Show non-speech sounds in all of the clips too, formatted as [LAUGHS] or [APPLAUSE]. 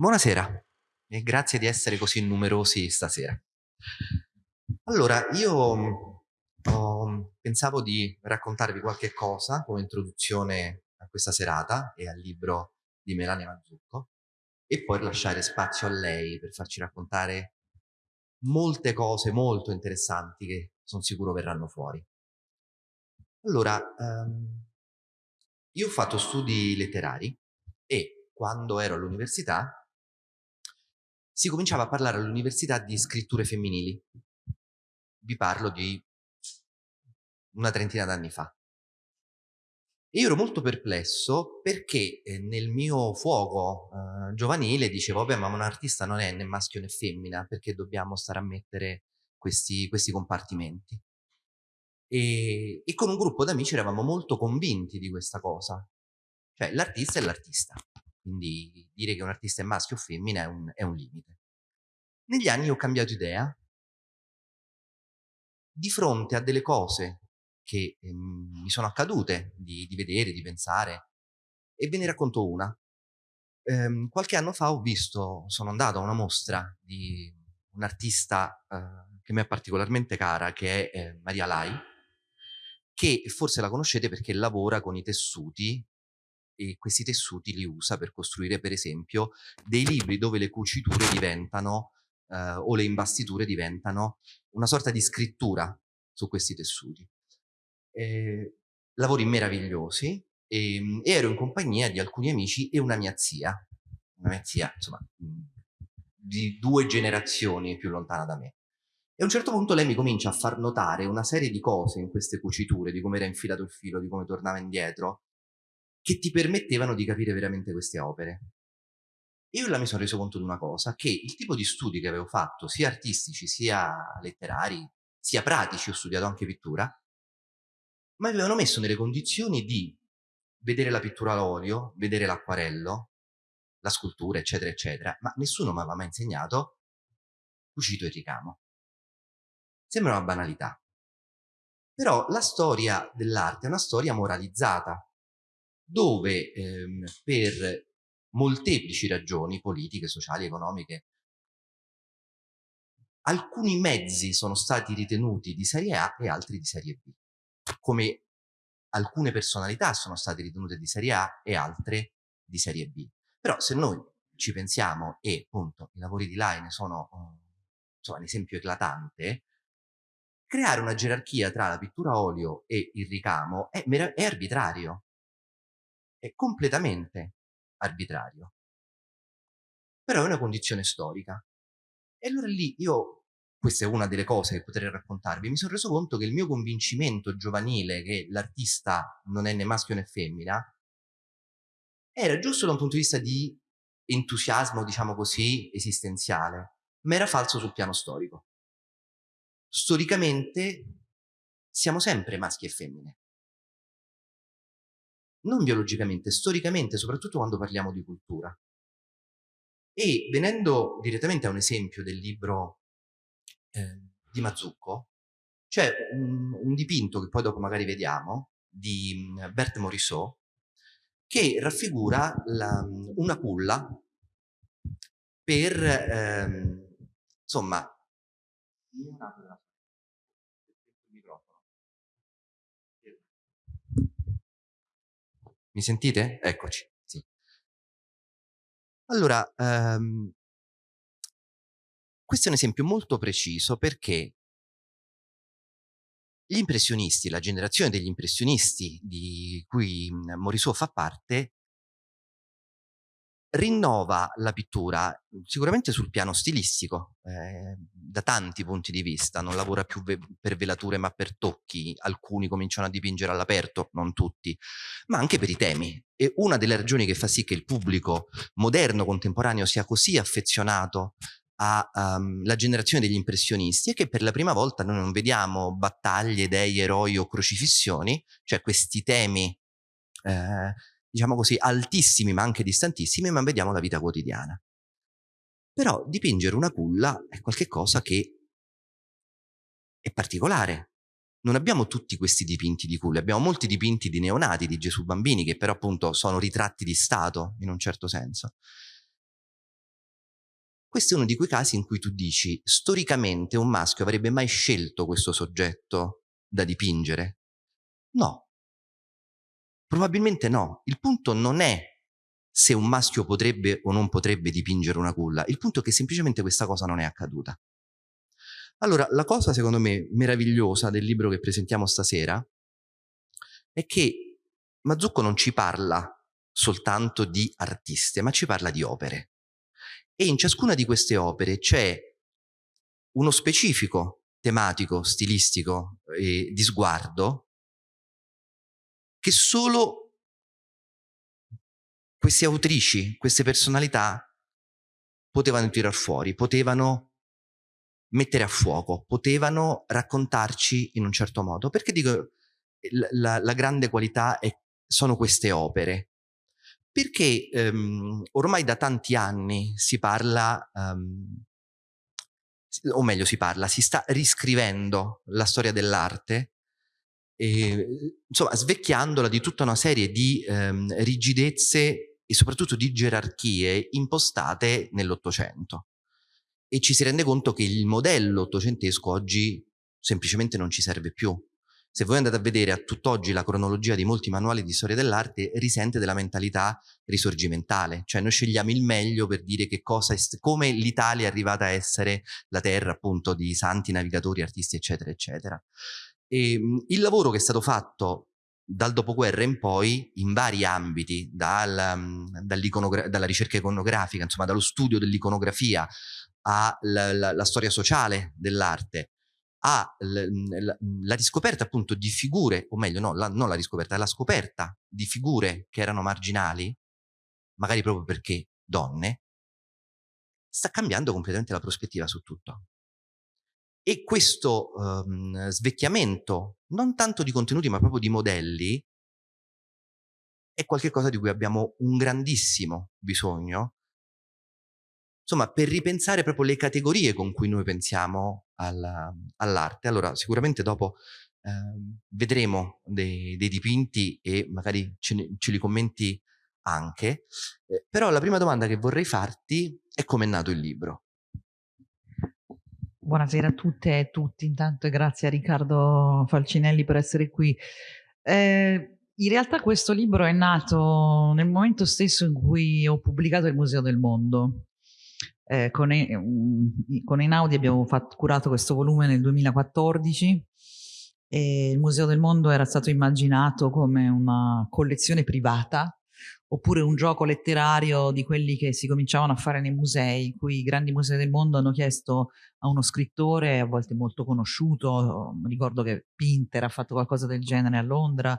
Buonasera e grazie di essere così numerosi stasera. Allora, io oh, pensavo di raccontarvi qualche cosa come introduzione a questa serata e al libro di Melania Mazzucco e poi lasciare spazio a lei per farci raccontare molte cose molto interessanti che sono sicuro verranno fuori. Allora, um, io ho fatto studi letterari e quando ero all'università si cominciava a parlare all'università di scritture femminili. Vi parlo di una trentina d'anni fa. E io ero molto perplesso perché eh, nel mio fuoco eh, giovanile dicevo, vabbè, ma un artista non è né maschio né femmina, perché dobbiamo stare a mettere questi, questi compartimenti. E, e, con un gruppo d'amici eravamo molto convinti di questa cosa. Cioè, l'artista è l'artista. Quindi dire che un artista è maschio o femmina è un, è un limite. Negli anni ho cambiato idea di fronte a delle cose che eh, mi sono accadute di, di, vedere, di pensare e ve ne racconto una. Eh, qualche anno fa ho visto, sono andato a una mostra di un'artista eh, che mi è particolarmente cara, che è eh, Maria Lai, che forse la conoscete perché lavora con i tessuti e questi tessuti li usa per costruire per esempio dei libri dove le cuciture diventano eh, o le imbastiture diventano una sorta di scrittura su questi tessuti. Eh, lavori meravigliosi e, ehm, e, ero in compagnia di alcuni amici e una mia zia, una mia zia insomma di due generazioni più lontana da me. E a un certo punto lei mi comincia a far notare una serie di cose in queste cuciture, di come era infilato il filo, di come tornava indietro, che ti permettevano di capire veramente queste opere. Io là mi sono reso conto di una cosa, che il tipo di studi che avevo fatto, sia artistici, sia letterari, sia pratici, ho studiato anche pittura, mi avevano messo nelle condizioni di vedere la pittura all'olio, vedere l'acquarello, la scultura, eccetera, eccetera, ma nessuno mi aveva mai insegnato cucito e ricamo. Sembra una banalità. Però la storia dell'arte è una storia moralizzata, dove ehm, per molteplici ragioni politiche, sociali, economiche, alcuni mezzi sono stati ritenuti di serie A e altri di serie B, come alcune personalità sono state ritenute di serie A e altre di serie B. Però se noi ci pensiamo e appunto i lavori di Line sono insomma, un esempio eclatante, creare una gerarchia tra la pittura a olio e il ricamo è, è arbitrario è completamente arbitrario. Però è una condizione storica. E allora lì io, questa è una delle cose che potrei raccontarvi, mi sono reso conto che il mio convincimento giovanile che l'artista non è né maschio né femmina era giusto da un punto di vista di entusiasmo, diciamo così, esistenziale, ma era falso sul piano storico. Storicamente siamo sempre maschi e femmine non biologicamente, storicamente, soprattutto quando parliamo di cultura. E venendo direttamente a un esempio del libro eh, di Mazzucco, c'è un, un, dipinto che poi dopo magari vediamo, di mm, Berthe Morisot, che raffigura la, una culla per, ehm, insomma, Mi sentite? Eccoci. Sì. Allora, um, questo è un esempio molto preciso perché gli impressionisti, la generazione degli impressionisti di cui Morisot fa parte, rinnova la pittura sicuramente sul piano stilistico, eh, da tanti punti di vista, non lavora più ve per velature ma per tocchi, alcuni cominciano a dipingere all'aperto, non tutti, ma anche per i temi. E una delle ragioni che fa sì che il pubblico moderno, contemporaneo, sia così affezionato alla um, generazione degli impressionisti è che per la prima volta noi non vediamo battaglie, dei, eroi o crocifissioni, cioè questi temi eh, diciamo così, altissimi ma anche distantissimi, ma vediamo la vita quotidiana. Però dipingere una culla è qualcosa che è particolare. Non abbiamo tutti questi dipinti di culle, abbiamo molti dipinti di neonati, di Gesù bambini, che però appunto sono ritratti di Stato, in un certo senso. questo è uno di quei casi in cui tu dici, storicamente un maschio avrebbe mai scelto questo soggetto da dipingere? No. Probabilmente no. Il punto non è se un maschio potrebbe o non potrebbe dipingere una culla, il punto è che semplicemente questa cosa non è accaduta. Allora, la cosa secondo me meravigliosa del libro che presentiamo stasera è che Mazzucco non ci parla soltanto di artiste, ma ci parla di opere. E in ciascuna di queste opere c'è uno specifico tematico, stilistico e di sguardo che solo queste autrici, queste personalità potevano tirar fuori, potevano mettere a fuoco, potevano raccontarci in un certo modo. Perché dico la, la grande qualità è, sono queste opere? Perché um, ormai da tanti anni si parla, um, o meglio si parla, si sta riscrivendo la storia dell'arte e, insomma, svecchiandola di tutta una serie di um, rigidezze e soprattutto di gerarchie impostate nell'Ottocento. E ci si rende conto che il modello ottocentesco oggi semplicemente non ci serve più. Se voi andate a vedere a tutt'oggi la cronologia di molti manuali di storia dell'arte, risente della mentalità risorgimentale, cioè noi scegliamo il meglio per dire che cosa come l'Italia è arrivata a essere la terra appunto di santi, navigatori, artisti, eccetera, eccetera. E, ehm, il lavoro che è stato fatto dal dopoguerra in poi in vari ambiti, dal, mm, dalla ricerca iconografica, insomma dallo studio dell'iconografia alla storia sociale dell'arte, alla riscoperta appunto di figure, o meglio no, la, non la riscoperta, la scoperta di figure che erano marginali, magari proprio perché donne, sta cambiando completamente la prospettiva su tutto. E questo um, svecchiamento, non tanto di contenuti ma proprio di modelli, è qualcosa di cui abbiamo un grandissimo bisogno, insomma, per ripensare proprio le categorie con cui noi pensiamo all'arte. allora, sicuramente dopo eh, vedremo dei, dei, dipinti e magari ce, ne, ce li commenti anche, eh, però la prima domanda che vorrei farti è come è nato il libro. Buonasera a tutte e tutti, intanto grazie a Riccardo Falcinelli per essere qui. Eh, in realtà questo libro è nato nel momento stesso in cui ho pubblicato il Museo del Mondo. Eh, con, con Einaudi abbiamo fatto, curato questo volume nel 2014 e il Museo del Mondo era stato immaginato come una collezione privata oppure un gioco letterario di quelli che si cominciavano a fare nei musei, cui i grandi musei del mondo hanno chiesto a uno scrittore, a volte molto conosciuto, ricordo che Pinter ha fatto qualcosa del genere a Londra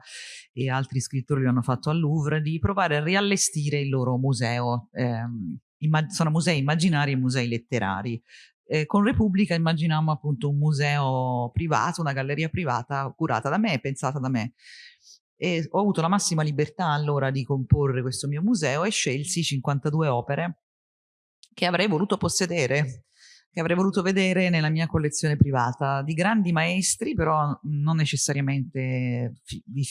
e altri scrittori lo hanno fatto al Louvre, di provare a riallestire il loro museo. Eh, sono musei immaginari e musei letterari. Eh, con Repubblica immaginavamo appunto un museo privato, una galleria privata curata da me pensata da me e ho avuto la massima libertà allora di comporre questo mio museo e scelsi 52 opere che avrei voluto possedere, che avrei voluto vedere nella mia collezione privata, di grandi maestri, però non necessariamente,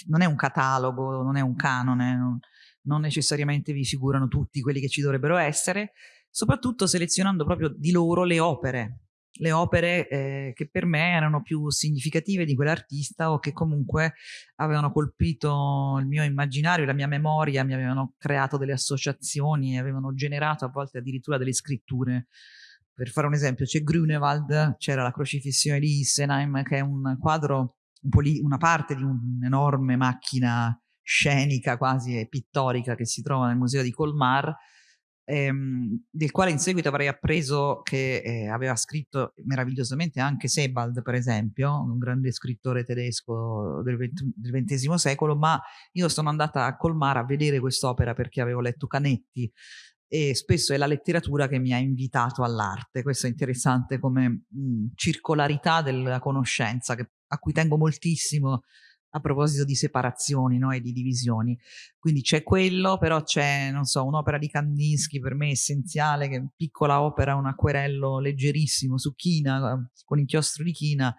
non è un catalogo, non è un canone, non, non necessariamente vi figurano tutti quelli che ci dovrebbero essere, soprattutto selezionando proprio di loro le opere, le opere eh, che per me erano più significative di quell'artista o che comunque avevano colpito il mio immaginario, la mia memoria, mi avevano creato delle associazioni, avevano generato a volte addirittura delle scritture. Per fare un esempio, c'è Grunewald, c'era la crocifissione di Isenheim, che è un quadro, un una parte di un'enorme macchina scenica quasi pittorica che si trova nel museo di Colmar, ehm, del quale in seguito avrei appreso che eh, aveva scritto meravigliosamente anche Sebald, per esempio, un grande scrittore tedesco del, XX secolo, ma io sono andata a Colmar a vedere quest'opera perché avevo letto Canetti e spesso è la letteratura che mi ha invitato all'arte. Questo è interessante come mh, circolarità della conoscenza, che, a cui tengo moltissimo a proposito di separazioni no, e di divisioni. Quindi c'è quello, però c'è, non so, un'opera di Kandinsky per me essenziale, che è piccola opera, un acquerello leggerissimo su china, con inchiostro di china,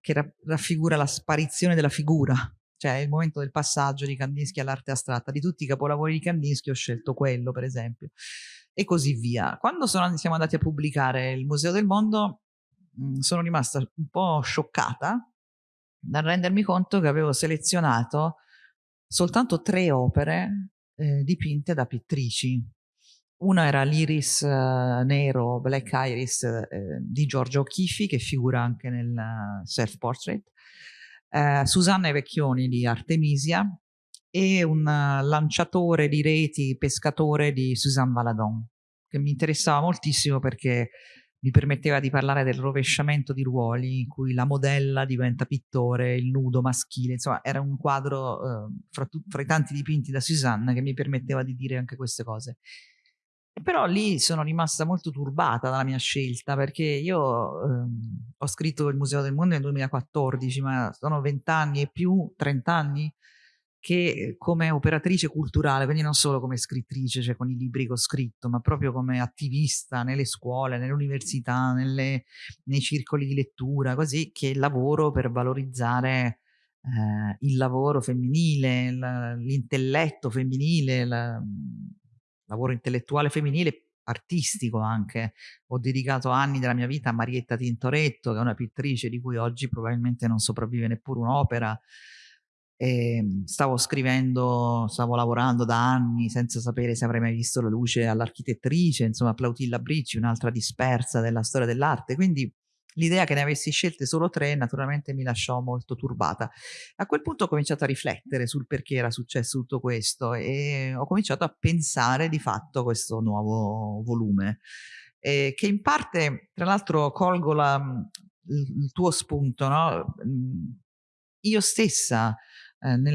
che raffigura la sparizione della figura. cioè il momento del passaggio di Kandinsky all'arte astratta. Di tutti i capolavori di Kandinsky ho scelto quello, per esempio, e così via. Quando sono, siamo andati a pubblicare il Museo del Mondo, mh, sono rimasta un po' scioccata dal rendermi conto che avevo selezionato soltanto tre opere eh, dipinte da pittrici. Una era l'Iris eh, nero, Black Iris eh, di Giorgio O'Keeffe, che figura anche nel self-portrait, eh, Susanna Vecchioni di Artemisia e un lanciatore di reti, pescatore di Suzanne Valadon, che mi interessava moltissimo perché mi permetteva di parlare del rovesciamento di ruoli in cui la modella diventa pittore, il nudo maschile, insomma era un quadro eh, fra, fra, i tanti dipinti da Suzanne che mi permetteva di dire anche queste cose. Però lì sono rimasta molto turbata dalla mia scelta perché io ehm, ho scritto il Museo del Mondo nel 2014, ma sono vent'anni e più, trent'anni che come operatrice culturale, quindi non solo come scrittrice, cioè con i libri che ho scritto, ma proprio come attivista nelle scuole, nelle università, nelle, nei circoli di lettura, così che lavoro per valorizzare eh, il lavoro femminile, l'intelletto femminile, il lavoro intellettuale femminile, artistico anche. Ho dedicato anni della mia vita a Marietta Tintoretto, che è una pittrice di cui oggi probabilmente non sopravvive neppure un'opera e ehm, stavo scrivendo, stavo lavorando da anni senza sapere se avrei mai visto la luce all'architettrice, insomma Plautilla Bricci, un'altra dispersa della storia dell'arte, quindi l'idea che ne avessi scelte solo tre naturalmente mi lasciò molto turbata. A quel punto ho cominciato a riflettere sul perché era successo tutto questo e ho cominciato a pensare di fatto questo nuovo volume, eh, che in parte, tra l'altro, colgo la, il, tuo spunto, no? Io stessa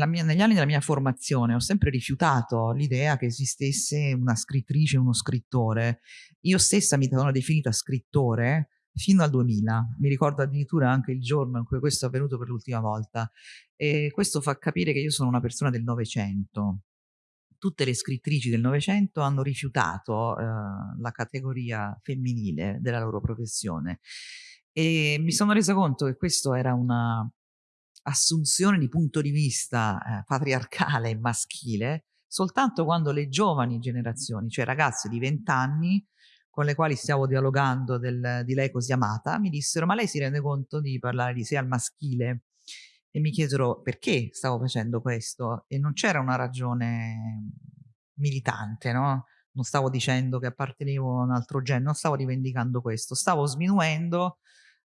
mia, negli anni della mia formazione ho sempre rifiutato l'idea che esistesse una scrittrice, uno scrittore. Io stessa mi sono definita scrittore fino al 2000. Mi ricordo addirittura anche il giorno in cui questo è avvenuto per l'ultima volta. E questo fa capire che io sono una persona del Novecento. Tutte le scrittrici del Novecento hanno rifiutato eh, la categoria femminile della loro professione. E mi sono resa conto che questo era una, assunzione di punto di vista eh, patriarcale e maschile soltanto quando le giovani generazioni, cioè ragazze di 20 anni con le quali stiamo dialogando del, di lei così amata, mi dissero ma lei si rende conto di parlare di sé al maschile? E mi chiesero perché stavo facendo questo e non c'era una ragione militante, no? Non stavo dicendo che appartenevo a un altro genere, non stavo rivendicando questo, stavo sminuendo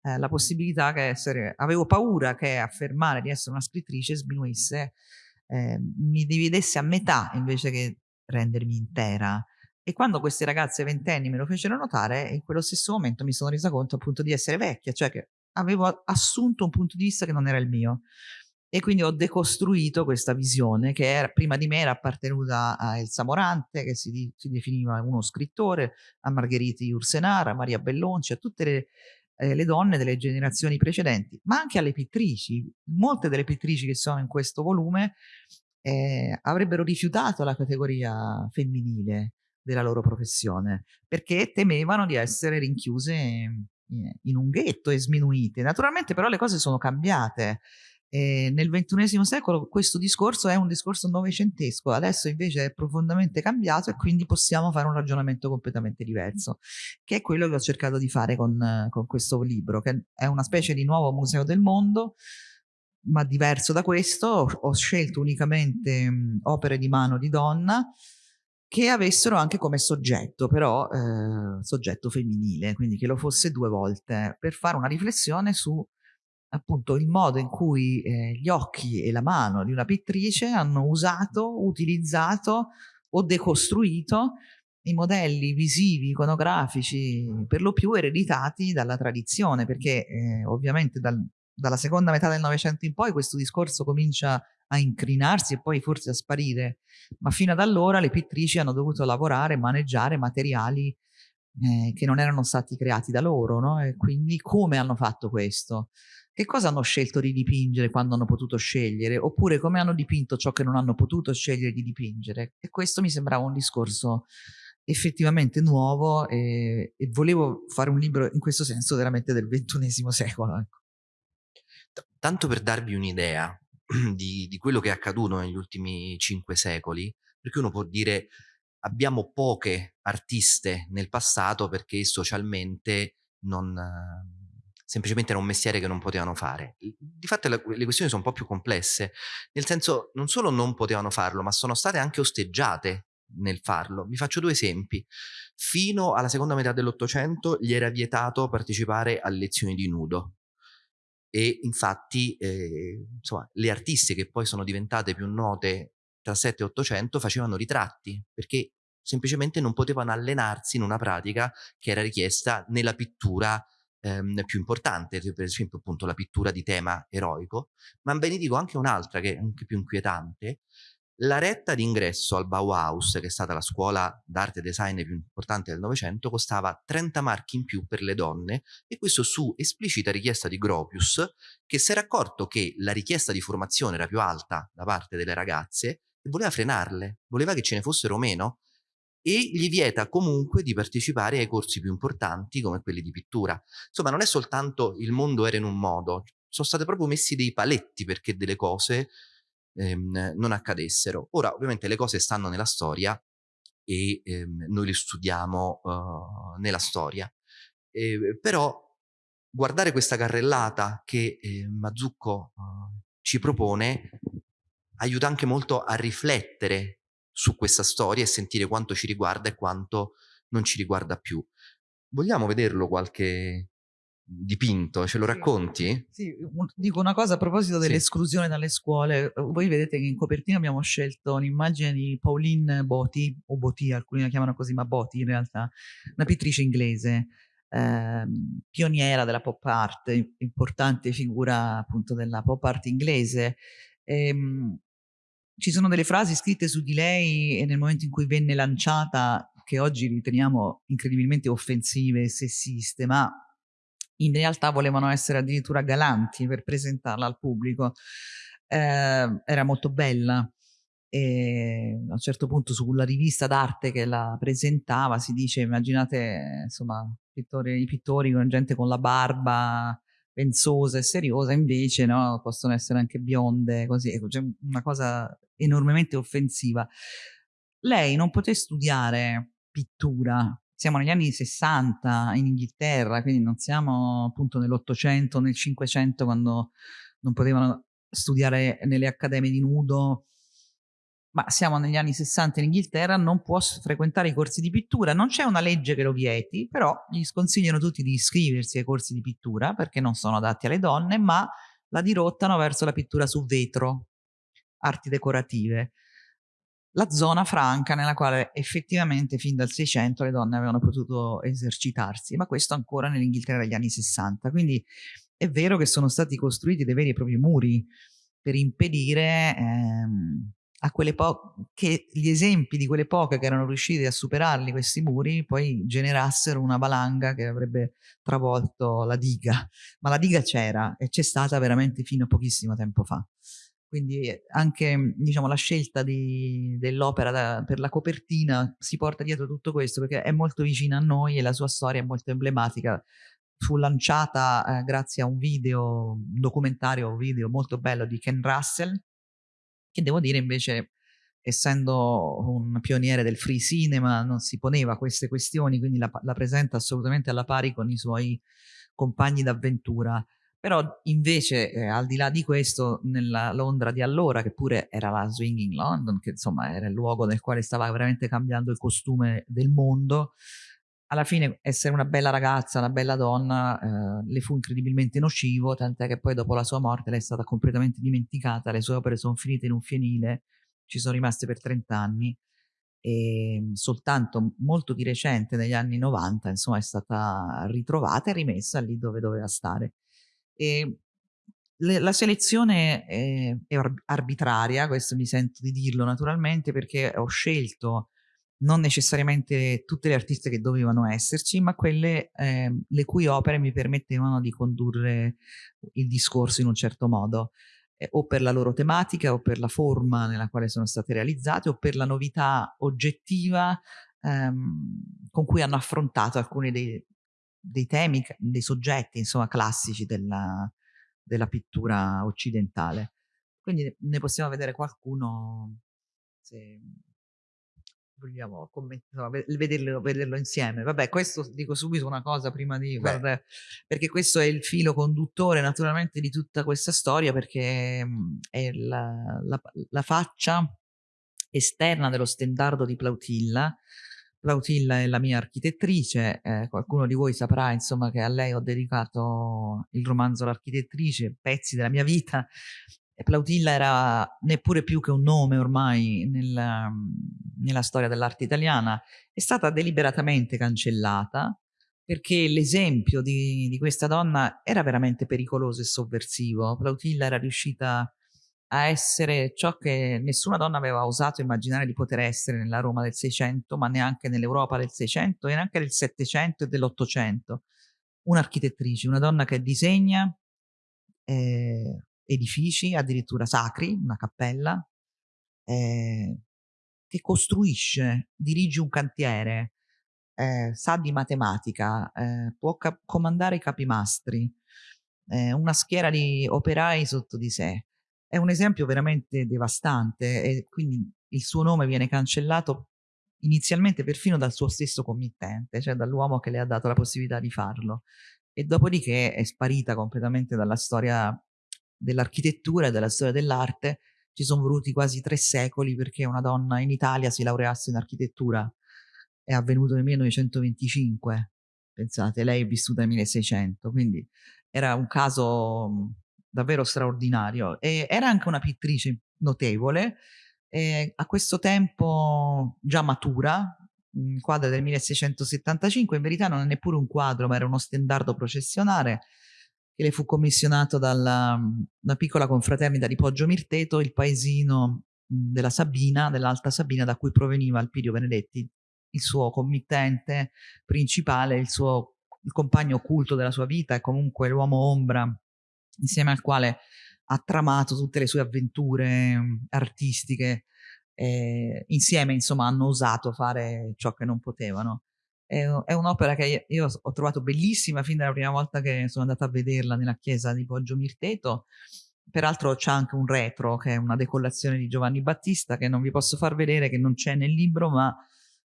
eh, la possibilità che essere, avevo paura che affermare di essere una scrittrice sminuisse, eh, mi dividesse a metà invece che rendermi intera. E quando queste ragazze ventenni me lo fecero notare, in quello stesso momento mi sono resa conto appunto di essere vecchia, cioè che avevo assunto un punto di vista che non era il mio. E quindi ho decostruito questa visione che era, prima di me era appartenuta a Elsa Morante, che si, si definiva uno scrittore, a Margheriti Ursenara, a Maria Bellonci, a tutte le, eh, le donne delle generazioni precedenti, ma anche alle pittrici. Molte delle pittrici che sono in questo volume eh, avrebbero rifiutato la categoria femminile della loro professione perché temevano di essere rinchiuse in un ghetto e sminuite. Naturalmente però le cose sono cambiate e nel XXI secolo questo discorso è un discorso novecentesco, adesso invece è profondamente cambiato e quindi possiamo fare un ragionamento completamente diverso, che è quello che ho cercato di fare con, con questo libro, che è una specie di nuovo museo del mondo, ma diverso da questo, ho scelto unicamente mh, opere di mano di donna che avessero anche come soggetto, però eh, soggetto femminile, quindi che lo fosse due volte, per fare una riflessione su appunto il modo in cui eh, gli occhi e la mano di una pittrice hanno usato, utilizzato o decostruito i modelli visivi, iconografici, per lo più ereditati dalla tradizione, perché eh, ovviamente dal, dalla seconda metà del Novecento in poi questo discorso comincia a incrinarsi e poi forse a sparire, ma fino ad allora le pittrici hanno dovuto lavorare, maneggiare materiali eh, che non erano stati creati da loro, no? E quindi come hanno fatto questo? Che cosa hanno scelto di dipingere quando hanno potuto scegliere? Oppure come hanno dipinto ciò che non hanno potuto scegliere di dipingere? E questo mi sembrava un discorso effettivamente nuovo e, e volevo fare un libro in questo senso veramente del ventunesimo secolo. Ecco. Tanto per darvi un'idea, [CLEARS THROAT] di, di quello che è accaduto negli ultimi cinque secoli, perché uno può dire abbiamo poche artiste nel passato perché socialmente non, semplicemente era un mestiere che non potevano fare. Di fatto le, questioni sono un po' più complesse, nel senso non solo non potevano farlo, ma sono state anche osteggiate nel farlo. Vi faccio due esempi. Fino alla seconda metà dell'Ottocento gli era vietato partecipare alle lezioni di nudo e infatti eh, insomma, le artiste che poi sono diventate più note tra 7 e 800 facevano ritratti perché semplicemente non potevano allenarsi in una pratica che era richiesta nella pittura ehm, più importante, per esempio appunto la pittura di tema eroico, ma ve ne dico anche un'altra che è anche più inquietante, la retta d'ingresso al Bauhaus, che è stata la scuola d'arte e design più importante del Novecento, costava 30 marchi in più per le donne e questo su esplicita richiesta di Gropius, che si era accorto che la richiesta di formazione era più alta da parte delle ragazze e voleva frenarle, voleva che ce ne fossero meno e gli vieta comunque di partecipare ai corsi più importanti come quelli di pittura. Insomma, non è soltanto il mondo era in un modo, sono state proprio messi dei paletti perché delle cose ehm, non accadessero. Ora, ovviamente, le cose stanno nella storia e ehm, noi le studiamo uh, nella storia. Eh, però guardare questa carrellata che eh, Mazzucco uh, ci propone aiuta anche molto a riflettere su questa storia e sentire quanto ci riguarda e quanto non ci riguarda più. Vogliamo vederlo qualche, dipinto, ce lo racconti? Sì, dico una cosa a proposito dell'esclusione sì. dalle scuole. Voi vedete che in copertina abbiamo scelto un'immagine di Pauline Boti, o Boti, alcuni la chiamano così, ma Boti in realtà, una pittrice inglese, eh, pioniera della pop art, importante figura appunto della pop art inglese. Ehm, ci sono delle frasi scritte su di lei e nel momento in cui venne lanciata che oggi riteniamo incredibilmente offensive e sessiste, ma in realtà volevano essere addirittura galanti per presentarla al pubblico. Eh, era molto bella e a un certo punto sulla rivista d'arte che la presentava si dice immaginate insomma pittori, i pittori con gente con la barba pensosa e seriosa invece no, possono essere anche bionde così ecco, c'è una cosa enormemente offensiva. Lei non poté studiare pittura. Siamo negli anni 60 in Inghilterra, quindi non siamo appunto nell'Ottocento, nel Cinquecento, quando non potevano studiare nelle accademie di nudo, ma siamo negli anni 60 in Inghilterra, non può frequentare i corsi di pittura, non c'è una legge che lo vieti, però gli sconsigliano tutti di iscriversi ai corsi di pittura perché non sono adatti alle donne, ma la dirottano verso la pittura su vetro, arti decorative la zona franca nella quale effettivamente fin dal 600 le donne avevano potuto esercitarsi, ma questo ancora nell'Inghilterra degli anni 60. Quindi è vero che sono stati costruiti dei veri e propri muri per impedire ehm, a quelle che gli esempi di quelle poche che erano riusciti a superarli questi muri poi generassero una valanga che avrebbe travolto la diga. Ma la diga c'era e c'è stata veramente fino a pochissimo tempo fa. Quindi anche diciamo, la scelta dell'opera per la copertina si porta dietro tutto questo perché è molto vicina a noi e la sua storia è molto emblematica. Fu lanciata eh, grazie a un video, un documentario video molto bello di Ken Russell, che devo dire invece essendo un pioniere del free cinema non si poneva queste questioni, quindi la, la presenta assolutamente alla pari con i suoi compagni d'avventura. Però invece, eh, al di là di questo, nella Londra di allora, che pure era la Swinging London, che insomma era il luogo nel quale stava veramente cambiando il costume del mondo, alla fine essere una bella ragazza, una bella donna, eh, le fu incredibilmente nocivo, tant'è che poi dopo la sua morte lei è stata completamente dimenticata, le sue opere sono finite in un fienile, ci sono rimaste per 30 anni e ehm, soltanto molto di recente, negli anni 90, insomma, è stata ritrovata e rimessa lì dove doveva stare. E le, la selezione è arbitraria, questo mi sento di dirlo naturalmente, perché ho scelto non necessariamente tutte le artiste che dovevano esserci, ma quelle eh, le cui opere mi permettevano di condurre il discorso in un certo modo, eh, o per la loro tematica, o per la forma nella quale sono state realizzate, o per la novità oggettiva ehm, con cui hanno affrontato alcuni dei, dei temi, dei soggetti insomma classici della, della pittura occidentale. quindi ne possiamo vedere qualcuno se vogliamo commentare, vederlo, vederlo, insieme. Vabbè, questo dico subito una cosa prima di guardare, perché questo è il filo conduttore naturalmente di tutta questa storia, perché mhmm, è la, la, la faccia esterna dello stendardo di Plautilla. Plautilla è la mia architettrice, eh, qualcuno di voi saprà insomma che a lei ho dedicato il romanzo L'architettrice, pezzi della mia vita, Plautilla era neppure più che un nome ormai nel, nella storia dell'arte italiana, è stata deliberatamente cancellata perché l'esempio di, di, questa donna era veramente pericoloso e sovversivo. Plautilla era riuscita a essere ciò che nessuna donna aveva osato immaginare di poter essere nella Roma del Seicento, ma neanche nell'Europa del Seicento e neanche del Settecento e dell'Ottocento. Un'architettrice, una donna che disegna, eh, edifici, addirittura sacri, una cappella, eh, che costruisce, dirige un cantiere, eh, sa di matematica, eh, può cap- comandare i capimastri, eh, una schiera di operai sotto di sé. È un esempio veramente devastante e quindi il suo nome viene cancellato inizialmente perfino dal suo stesso committente, cioè dall'uomo che le ha dato la possibilità di farlo. E dopodiché è sparita completamente dalla storia dell'architettura e della storia dell'arte ci sono voluti quasi tre secoli perché una donna in Italia si laureasse in architettura. È avvenuto nel 1925, pensate, lei è vissuta nel 1600, quindi era un caso davvero straordinario. E era anche una pittrice notevole, a questo tempo già matura, un quadro del 1675, in verità non è neppure un quadro, ma era uno stendardo processionale che le fu commissionato dalla piccola confraternita di Poggio Mirteto, il paesino della Sabina, dell'Alta Sabina, da cui proveniva Alpidio Benedetti, il suo committente principale, il suo il compagno occulto della sua vita e comunque l'uomo ombra insieme al quale ha tramato tutte le sue avventure artistiche. Eh, insieme, insomma, hanno osato fare ciò che non potevano. È, un'opera che io ho trovato bellissima fin dalla prima volta che sono andata a vederla nella chiesa di Poggio Mirteto. Peraltro c'è anche un retro che è una decollazione di Giovanni Battista che non vi posso far vedere, che non c'è nel libro, ma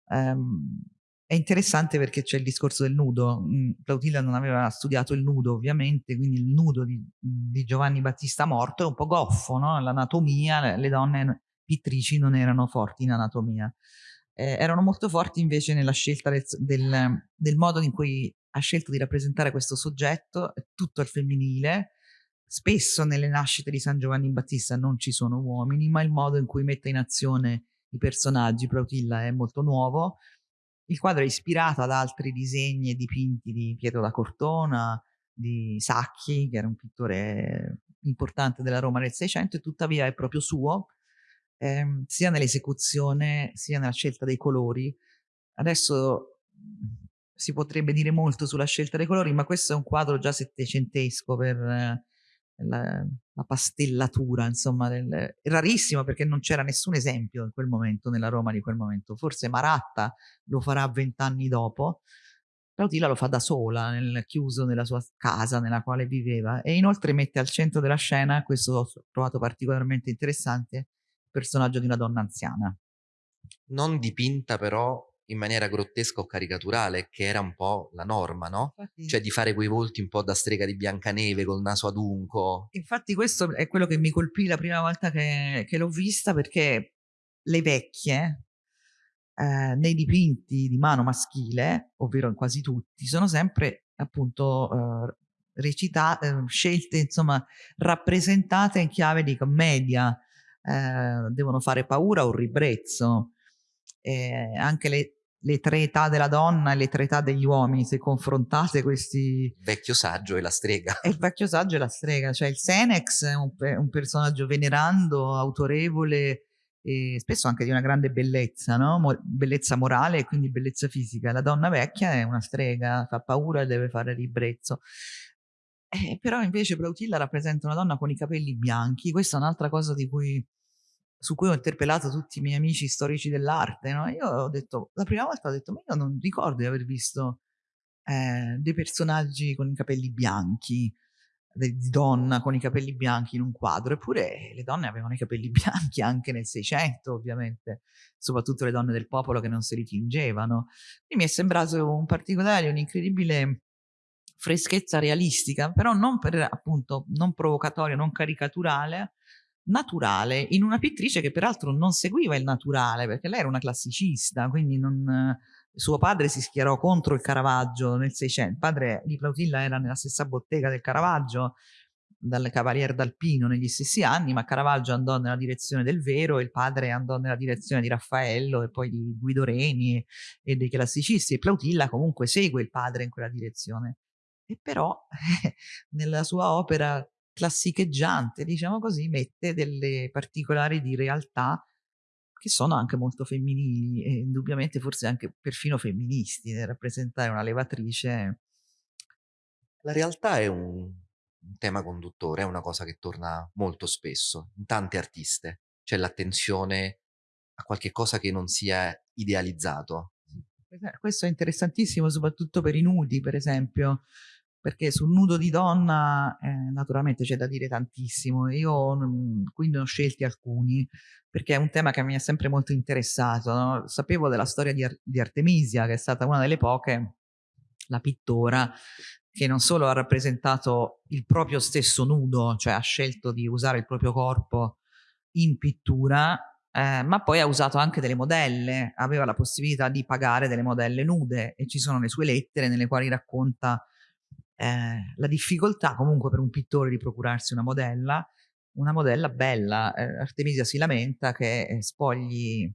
ehm, è interessante perché c'è il discorso del nudo. Mm, Plautilla non aveva studiato il nudo, ovviamente, quindi il nudo di, di Giovanni Battista morto è un po' goffo, no? L'anatomia, le donne pittrici non erano forti in anatomia eh, erano molto forti invece nella scelta del, del, del, modo in cui ha scelto di rappresentare questo soggetto, tutto al femminile. Spesso nelle nascite di San Giovanni Battista non ci sono uomini, ma il modo in cui mette in azione i personaggi, Plautilla, è molto nuovo. Il quadro è ispirato ad altri disegni e dipinti di Pietro da Cortona, di Sacchi, che era un pittore importante della Roma del Seicento, e tuttavia è proprio suo, ehm, sia nell'esecuzione sia nella scelta dei colori. Adesso mhmm, si potrebbe dire molto sulla scelta dei colori, ma questo è un quadro già settecentesco per eh, la, la, pastellatura, insomma, del, rarissimo perché non c'era nessun esempio in quel momento, nella Roma di quel momento. Forse Maratta lo farà vent'anni dopo, Plautilla lo fa da sola, nel, chiuso nella sua casa nella quale viveva e inoltre mette al centro della scena, questo ho trovato particolarmente interessante, personaggio di una donna anziana. Non dipinta però in maniera grottesca o caricaturale, che era un po' la norma, no? Infatti, cioè di fare quei volti un po' da strega di Biancaneve col naso adunco. Infatti questo è quello che mi colpì la prima volta che, che l'ho vista perché le vecchie eh, nei dipinti di mano maschile, ovvero in quasi tutti, sono sempre appunto eh, recitate, eh, scelte, insomma, rappresentate in chiave di commedia eh, devono fare paura o ribrezzo. Eh, anche le, le, tre età della donna e le tre età degli uomini, se confrontate questi... Vecchio saggio e la strega. È il vecchio saggio e la strega, cioè il Senex è un, un personaggio venerando, autorevole, e spesso anche di una grande bellezza, no? Mo- bellezza morale e quindi bellezza fisica. La donna vecchia è una strega, fa paura e deve fare ribrezzo. Eh, però invece Plautilla rappresenta una donna con i capelli bianchi, questa è un'altra cosa cui, su cui ho interpellato tutti i miei amici storici dell'arte. No? Io ho detto, la prima volta ho detto, ma io non ricordo di aver visto eh, dei personaggi con i capelli bianchi. di donna con i capelli bianchi in un quadro, eppure le donne avevano i capelli [LAUGHS] bianchi anche nel Seicento, ovviamente, soprattutto le donne del popolo che non si ritingevano. Quindi mi è sembrato un particolare, un'incredibile freschezza realistica, però non per appunto non provocatoria, non caricaturale, naturale, in una pittrice che peraltro non seguiva il naturale, perché lei era una classicista, quindi non, suo padre si schierò contro il Caravaggio nel Seicento, il padre di Plautilla era nella stessa bottega del Caravaggio, dal Cavalier d'Alpino negli stessi anni, ma Caravaggio andò nella direzione del vero e il padre andò nella direzione di Raffaello e poi di Guido Reni e dei classicisti e Plautilla comunque segue il padre in quella direzione. E però [LAUGHS] nella sua opera classicheggiante, diciamo così, mette delle particolari di realtà che sono anche molto femminili e indubbiamente forse anche perfino femministi nel rappresentare una levatrice. La realtà è un, un tema conduttore, è una cosa che torna molto spesso in tante artiste. C'è l'attenzione a qualche cosa che non sia idealizzato. Questo è interessantissimo soprattutto per i nudi, per esempio, perché sul nudo di donna eh, naturalmente c'è da dire tantissimo. Io quindi ne ho scelti alcuni perché è un tema che mi ha sempre molto interessato. No? Sapevo della storia di, Ar di Artemisia, che è stata una delle poche, la pittora, che non solo ha rappresentato il proprio stesso nudo, cioè ha scelto di usare il proprio corpo in pittura, eh, ma poi ha usato anche delle modelle, aveva la possibilità di pagare delle modelle nude e ci sono le sue lettere nelle quali racconta eh, la difficoltà comunque per un pittore di procurarsi una modella, una modella bella. Eh, Artemisia si lamenta che eh, spogli,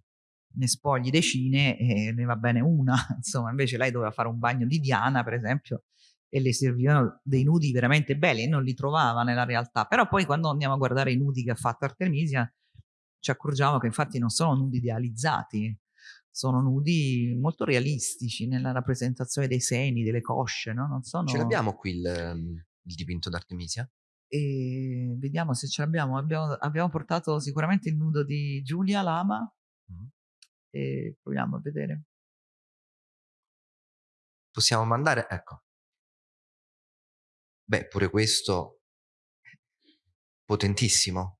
ne spogli decine e ne va bene una, [LAUGHS] insomma, invece lei doveva fare un bagno di Diana, per esempio, e le servivano dei nudi veramente belli e non li trovava nella realtà. Però poi quando andiamo a guardare i nudi che ha fatto Artemisia, ci accorgiamo che infatti non sono nudi idealizzati, sono nudi molto realistici nella rappresentazione dei seni, delle cosce, no? Non sono... Ce l'abbiamo qui il, ehm, il dipinto d'Artemisia? E vediamo se ce l'abbiamo. Abbiamo, abbiamo, portato sicuramente il nudo di Giulia Lama mm. e proviamo a vedere. Possiamo mandare, ecco. Beh, pure questo [LAUGHS] potentissimo.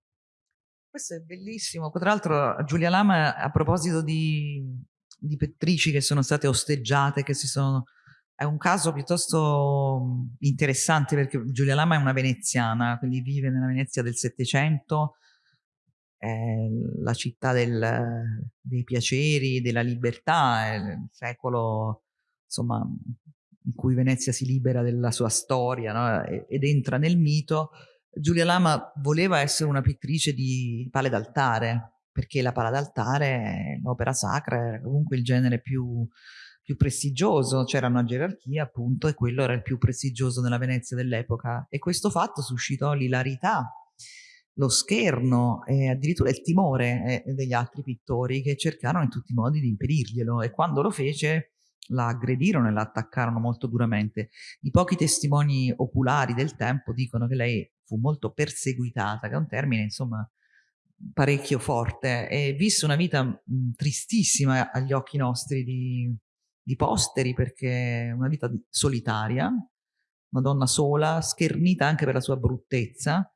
Questo è bellissimo. Tra l'altro Giulia Lama, a proposito di, di pettrici che sono state osteggiate, che si sono... È un caso piuttosto interessante perché Giulia Lama è una veneziana, quindi vive nella Venezia del Settecento, la città del, dei piaceri, della libertà, è il secolo insomma, in cui Venezia si libera della sua storia no? ed entra nel mito Giulia Lama voleva essere una pittrice di pale d'altare, perché la pala d'altare, l'opera sacra, era comunque il genere più, più prestigioso, c'era una gerarchia appunto e quello era il più prestigioso nella Venezia dell'epoca. E questo fatto suscitò l'ilarità, lo scherno e addirittura il timore eh, degli altri pittori che cercarono in tutti i modi di impedirglielo. E quando lo fece la aggredirono e la attaccarono molto duramente. I pochi testimoni oculari del tempo dicono che lei fu molto perseguitata, che è un termine insomma parecchio forte, e visse una vita mh, tristissima agli occhi nostri di, di posteri perché una vita solitaria, una donna sola, schernita anche per la sua bruttezza,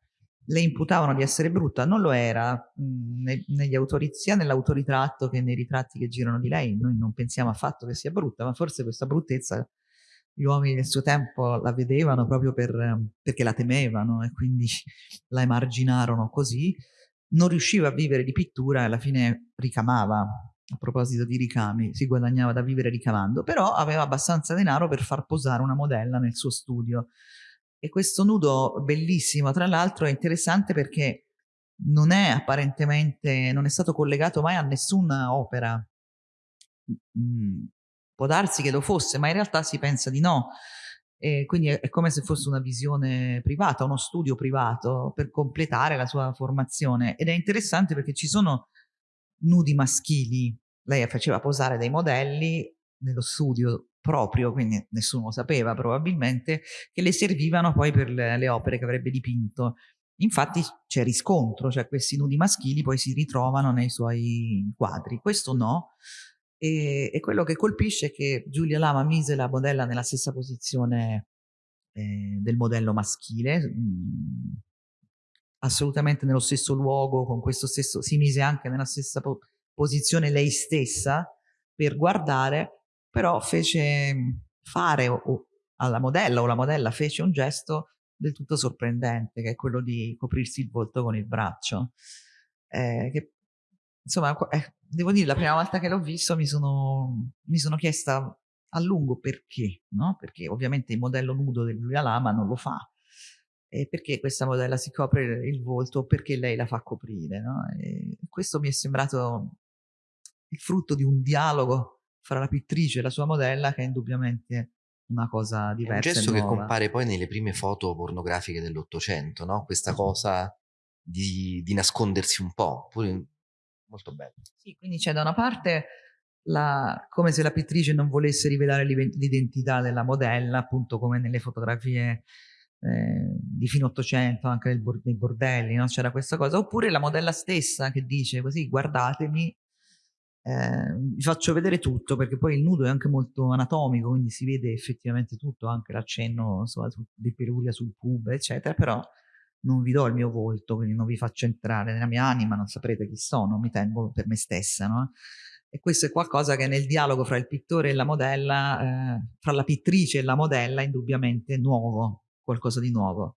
le imputavano di essere brutta, non lo era mh, ne, negli autori, sia nell'autoritratto che nei ritratti che girano di lei, noi non pensiamo affatto che sia brutta, ma forse questa bruttezza gli uomini del suo tempo la vedevano proprio per, perché la temevano e quindi [LAUGHS] la emarginarono così, non riusciva a vivere di pittura e alla fine ricamava, a proposito di ricami, si guadagnava da vivere ricamando, però aveva abbastanza denaro per far posare una modella nel suo studio e questo nudo bellissimo, tra l'altro, è interessante perché non è apparentemente, non è stato collegato mai a nessuna opera. Mm, può darsi che lo fosse, ma in realtà si pensa di no. E quindi è, è, come se fosse una visione privata, uno studio privato per completare la sua formazione. Ed è interessante perché ci sono nudi maschili. Lei faceva posare dei modelli nello studio proprio, quindi nessuno sapeva probabilmente, che le servivano poi per le, le opere che avrebbe dipinto. Infatti c'è riscontro, cioè questi nudi maschili poi si ritrovano nei suoi quadri. Questo no. E, e quello che colpisce è che Giulia Lama mise la modella nella stessa posizione eh, del modello maschile, mh, mm, assolutamente nello stesso luogo, con questo stesso, si mise anche nella stessa po posizione lei stessa per guardare, però fece fare o, alla modella o la modella fece un gesto del tutto sorprendente, che è quello di coprirsi il volto con il braccio. Eh, che, insomma, eh, devo dire, la prima volta che l'ho visto mi sono, mi sono chiesta a lungo perché, no? Perché ovviamente il modello nudo del Giulia Lama non lo fa. E perché questa modella si copre il volto? Perché lei la fa coprire, no? Questo mi è sembrato il frutto di un dialogo fra la pittrice e la sua modella che è indubbiamente una cosa diversa. È un gesto che compare poi nelle prime foto pornografiche dell'Ottocento, no? Questa cosa di, di, nascondersi un po', pure molto bello. Sì, quindi c'è da una parte la, come se la pittrice non volesse rivelare l'identità della modella, appunto come nelle fotografie eh, di fine Ottocento, anche nei bordelli, no? c'era questa cosa, oppure la modella stessa che dice così guardatemi eh, vi faccio vedere tutto perché poi il nudo è anche molto anatomico, quindi si vede effettivamente tutto, anche l'accenno di peluria sul pub, eccetera, però non vi do il mio volto, quindi non vi faccio entrare nella mia anima, non saprete chi sono, mi tengo per me stessa, no? E questo è qualcosa che nel dialogo fra il pittore e la modella, eh, fra la pittrice e la modella, indubbiamente nuovo, qualcosa di nuovo.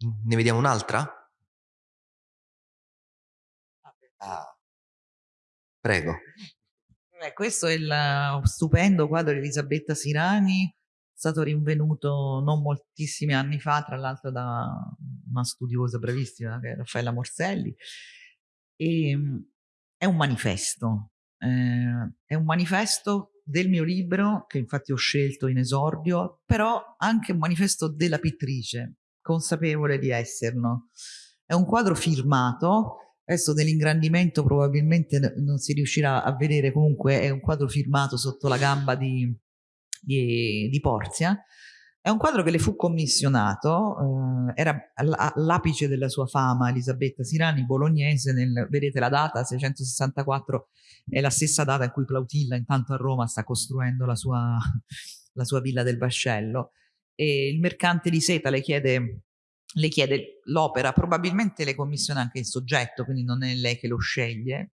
Ne vediamo un'altra? Ah. Prego. Eh, questo è il stupendo quadro di Elisabetta Sirani, stato rinvenuto non moltissimi anni fa, tra l'altro da una studiosa bravissima che è Raffaella Morselli. E, ehm, è un manifesto, eh, è un manifesto del mio libro, che infatti ho scelto in esordio, però anche un manifesto della pittrice, consapevole di esserlo. È un quadro firmato Adesso nell'ingrandimento probabilmente non si riuscirà a vedere, comunque è un quadro firmato sotto la gamba di, di, di Porzia. È un quadro che le fu commissionato, eh, era all'apice della sua fama Elisabetta Sirani, bolognese, nel, vedete la data, 664, è la stessa data in cui Plautilla intanto a Roma sta costruendo la sua, la sua villa del Vascello. E il mercante di seta le chiede le chiede l'opera, probabilmente le commissiona anche il soggetto, quindi non è lei che lo sceglie,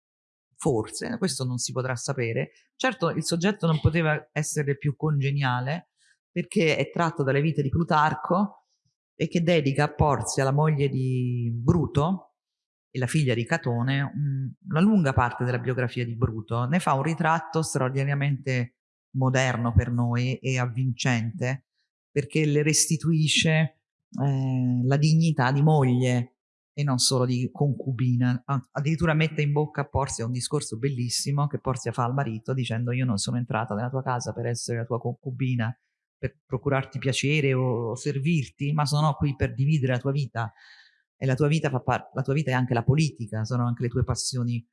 forse, questo non si potrà sapere. Certo il soggetto non poteva essere più congeniale perché è tratto dalle vite di Plutarco e che dedica a Porzia, la moglie di Bruto e la figlia di Catone, una lunga parte della biografia di Bruto. Ne fa un ritratto straordinariamente moderno per noi e avvincente perché le restituisce eh, la dignità di moglie e non solo di concubina. Addirittura mette in bocca a Porzia un discorso bellissimo che Porzia fa al marito dicendo io non sono entrata nella tua casa per essere la tua concubina, per procurarti piacere o servirti, ma sono qui per dividere la tua vita e la tua vita, fa la tua vita è anche la politica, sono anche le tue passioni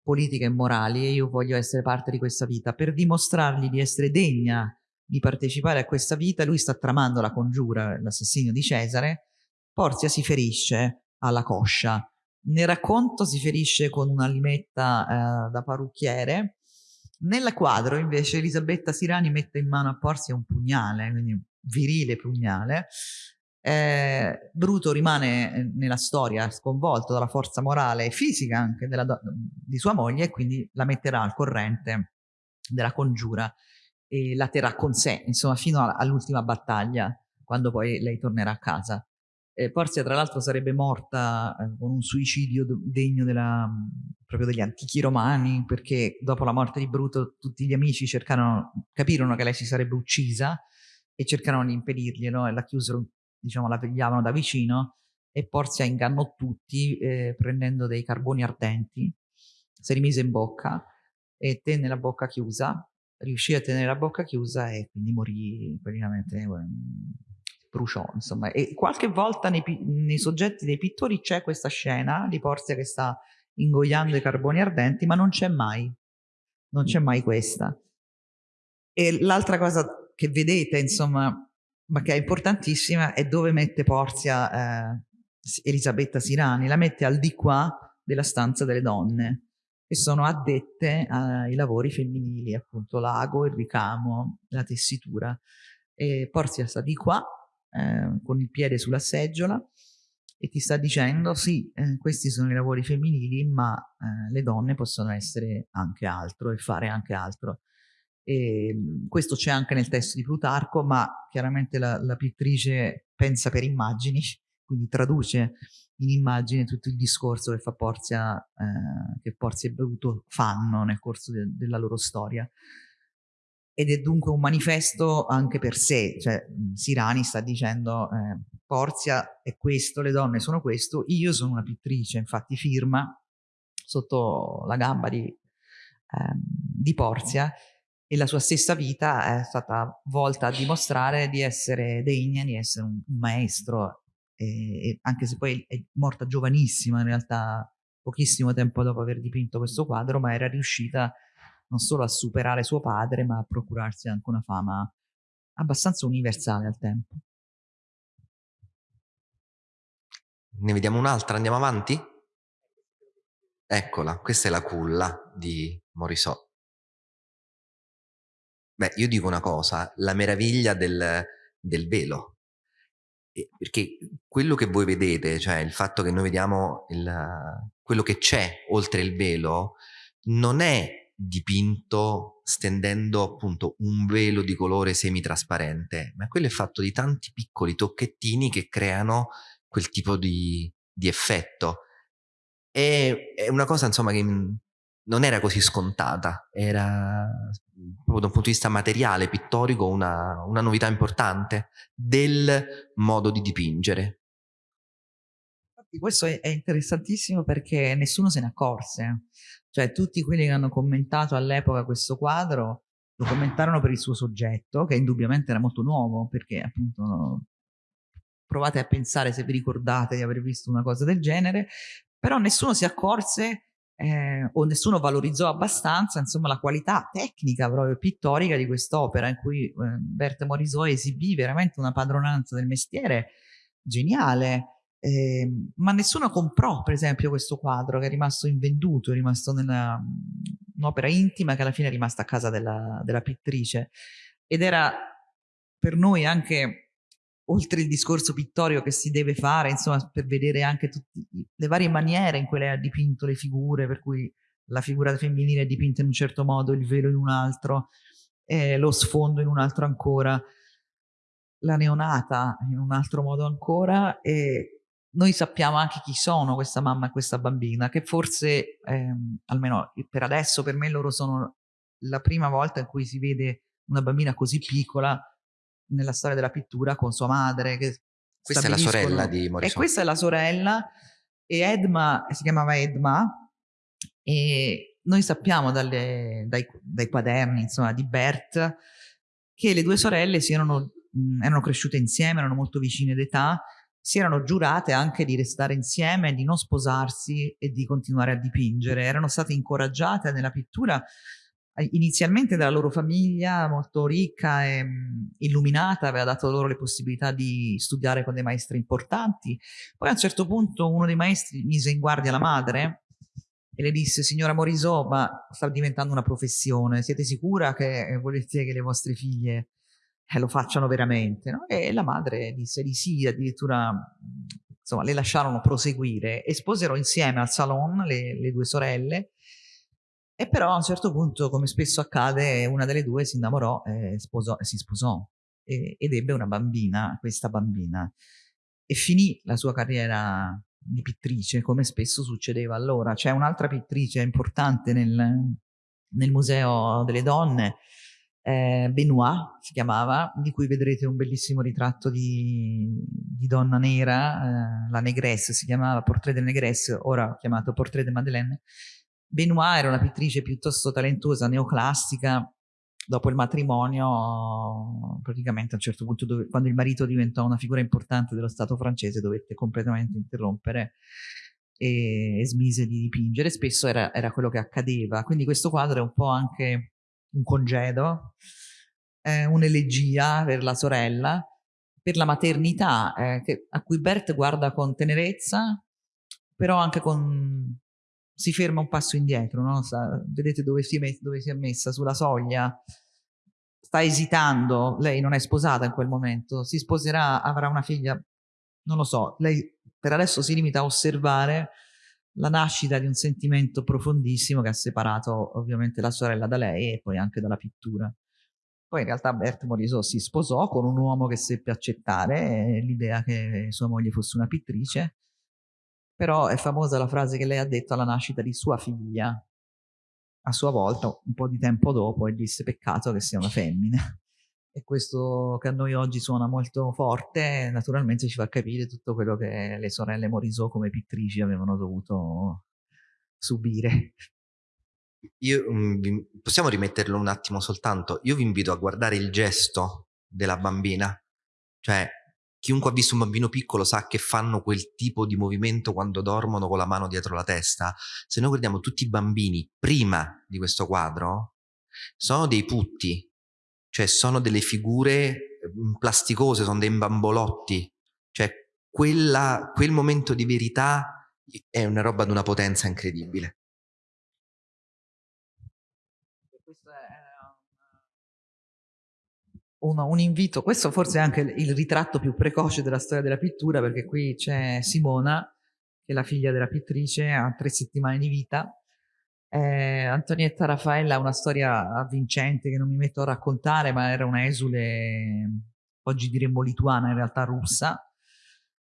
politiche e morali e io voglio essere parte di questa vita per dimostrargli di essere degna di partecipare a questa vita, lui sta tramando la congiura, l'assassinio di Cesare, Porzia si ferisce alla coscia. Nel racconto si ferisce con una limetta eh, da parrucchiere, nel quadro invece Elisabetta Sirani mette in mano a Porzia un pugnale, quindi un virile pugnale. Eh, Bruto rimane eh, nella storia sconvolto dalla forza morale e fisica anche della, di sua moglie e quindi la metterà al corrente della congiura e la terrà con sé, insomma, fino all'ultima battaglia, quando poi lei tornerà a casa. Porzia, tra l'altro, sarebbe morta eh, con un suicidio degno della, proprio degli antichi romani, perché dopo la morte di Bruto tutti gli amici cercarono, capirono che lei si sarebbe uccisa e cercarono di impedirglielo e la chiusero, diciamo, la vegliavano da vicino e Porzia ingannò tutti eh, prendendo dei carboni ardenti, si rimise in bocca e tenne la bocca chiusa riuscì a tenere la bocca chiusa e quindi morì praticamente, ehm, bruciò insomma. E qualche volta nei, nei soggetti dei pittori c'è questa scena di Porzia che sta ingoiando i carboni ardenti, ma non c'è mai, non c'è mai questa. E l'altra cosa che vedete, insomma, ma che è importantissima, è dove mette Porzia eh, Elisabetta Sirani, la mette al di qua della stanza delle donne che sono addette ai lavori femminili, appunto l'ago, il ricamo, la tessitura. e Porzia sta di qua, eh, con il piede sulla seggiola, e ti sta dicendo sì, eh, questi sono i lavori femminili, ma eh, le donne possono essere anche altro e fare anche altro. E, ehm, questo c'è anche nel testo di Plutarco, ma chiaramente la, la pittrice pensa per immagini, [LAUGHS] quindi traduce in immagine tutto il discorso che fa Porzia, eh, che Porzia e Bruto fanno nel corso de, della loro storia. Ed è dunque un manifesto anche per sé, cioè Sirani sta dicendo eh, Porzia è questo, le donne sono questo, io sono una pittrice, infatti firma sotto la gamba di, eh, di Porzia e la sua stessa vita è stata volta a dimostrare di essere degna, di essere un maestro, e, anche se poi è morta giovanissima in realtà, pochissimo tempo dopo aver dipinto questo quadro, ma era riuscita non solo a superare suo padre, ma a procurarsi anche una fama abbastanza universale al tempo. Ne vediamo un'altra, andiamo avanti? Eccola, questa è la culla di Morisot. Beh, io dico una cosa, la meraviglia del, del velo, perché quello che voi vedete, cioè il fatto che noi vediamo il, quello che c'è oltre il velo, non è dipinto stendendo appunto un velo di colore semitrasparente, ma quello è fatto di tanti piccoli tocchettini che creano quel tipo di, di effetto. È una cosa insomma che non era così scontata, era proprio da un punto di vista materiale, pittorico, una, una novità importante del modo di dipingere. Questo è interessantissimo perché nessuno se ne accorse, cioè tutti quelli che hanno commentato all'epoca questo quadro lo commentarono per il suo soggetto, che indubbiamente era molto nuovo, perché appunto provate a pensare se vi ricordate di aver visto una cosa del genere, però nessuno si accorse eh, o nessuno valorizzò abbastanza insomma, la qualità tecnica proprio pittorica di quest'opera in cui eh, Berthe Morisot esibì veramente una padronanza del mestiere geniale. Eh, ma nessuno comprò per esempio questo quadro che è rimasto invenduto, è rimasto nella un'opera intima che alla fine è rimasta a casa della, della pittrice ed era per noi anche oltre il discorso pittorico che si deve fare, insomma, per vedere anche tutte le varie maniere in cui lei ha dipinto le figure, per cui la figura femminile è dipinta in un certo modo, il velo in un altro, eh, lo sfondo in un altro ancora, la neonata in un altro modo ancora, e noi sappiamo anche chi sono questa mamma e questa bambina, che forse, ehm, almeno per adesso, per me loro sono la prima volta in cui si vede una bambina così piccola nella storia della pittura con sua madre. Che questa è la sorella di Morisot. E questa è la sorella e Edma, si chiamava Edma e noi sappiamo dalle, dai, dai, quaderni insomma, di Bert che le due sorelle si erano, mh, erano cresciute insieme, erano molto vicine d'età, si erano giurate anche di restare insieme, di non sposarsi e di continuare a dipingere. Erano state incoraggiate nella pittura inizialmente dalla loro famiglia molto ricca e illuminata, aveva dato loro le possibilità di studiare con dei maestri importanti. Poi a un certo punto uno dei maestri mise in guardia la madre e le disse signora Morisot ma sta diventando una professione, siete sicura che volete che le vostre figlie eh, lo facciano veramente? No? E la madre disse di sì, addirittura insomma le lasciarono proseguire e sposero insieme al salon le, le due sorelle e però a un certo punto, come spesso accade, una delle due si innamorò e sposò, si sposò e, ed ebbe una bambina, questa bambina. E finì la sua carriera di pittrice, come spesso succedeva allora. C'è un'altra pittrice importante nel, nel Museo delle Donne, eh, Benoit si chiamava, di cui vedrete un bellissimo ritratto di, di donna nera, eh, la Negresse si chiamava, Portrait de Negresse, ora chiamato Portrait de Madeleine, Benoit era una pittrice piuttosto talentuosa, neoclassica. Dopo il matrimonio, praticamente a un certo punto, dove, quando il marito diventò una figura importante dello Stato francese, dovette completamente interrompere e, e smise di dipingere. Spesso era, era, quello che accadeva. Quindi questo quadro è un po' anche un congedo, eh, un'elegia per la sorella, per la maternità, eh, che, a cui Bert guarda con tenerezza, però anche con si ferma un passo indietro, no? Sa, vedete dove si, è dove si è messa, sulla soglia, sta esitando, lei non è sposata in quel momento, si sposerà, avrà una figlia, non lo so, lei per adesso si limita a osservare la nascita di un sentimento profondissimo che ha separato ovviamente la sorella da lei e poi anche dalla pittura. Poi in realtà Bert Morisot si sposò con un uomo che seppe accettare l'idea che sua moglie fosse una pittrice, però è famosa la frase che lei ha detto alla nascita di sua figlia, a sua volta, un po' di tempo dopo, e disse peccato che sia una femmina. [LAUGHS] E questo che a noi oggi suona molto forte, naturalmente ci fa capire tutto quello che le sorelle Morisot come pittrici avevano dovuto subire. Io, um, possiamo rimetterlo un attimo soltanto? Io vi invito a guardare il gesto della bambina, cioè chiunque ha visto un bambino piccolo sa che fanno quel tipo di movimento quando dormono con la mano dietro la testa. Se noi guardiamo tutti i bambini prima di questo quadro, sono dei putti, cioè sono delle figure mhmm, plasticose, sono dei bambolotti, cioè quella, quel momento di verità è una roba di una potenza incredibile. Questo è un, un invito, questo forse è anche il ritratto più precoce della storia della pittura, perché qui c'è Simona, che è la figlia della pittrice, ha tre settimane di vita, eh, Antonietta Raffaella ha una storia avvincente che non mi metto a raccontare, ma era una esule, oggi diremmo lituana, in realtà russa,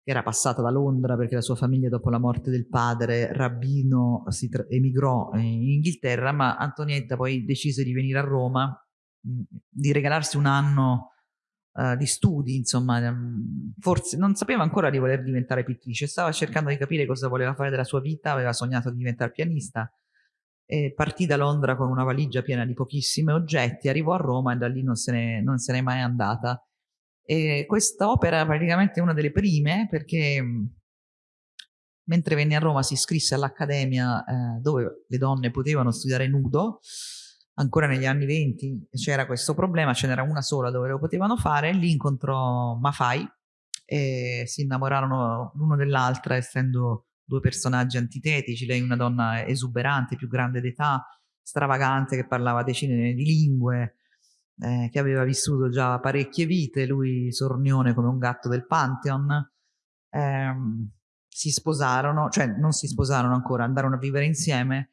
che era passata da Londra perché la sua famiglia dopo la morte del padre, rabbino, si emigrò in Inghilterra, ma Antonietta poi decise di venire a Roma, di regalarsi un anno uh, di studi, insomma, um, forse non sapeva ancora di voler diventare pittrice, stava cercando di capire cosa voleva fare della sua vita, aveva sognato di diventare pianista, partì da Londra con una valigia piena di pochissimi oggetti, arrivò a Roma e da lì non se ne, non se n'è mai andata. E questa opera è praticamente una delle prime perché mentre venne a Roma si iscrisse all'Accademia eh, dove le donne potevano studiare nudo, ancora negli anni 20 c'era questo problema, ce n'era una sola dove lo potevano fare, lì incontrò Mafai e si innamorarono l'uno dell'altra essendo due personaggi antitetici, lei una donna esuberante, più grande d'età, stravagante, che parlava decine di lingue, eh, che aveva vissuto già parecchie vite, lui sornione come un gatto del Pantheon. Eh, si sposarono, cioè non si sposarono ancora, andarono a vivere insieme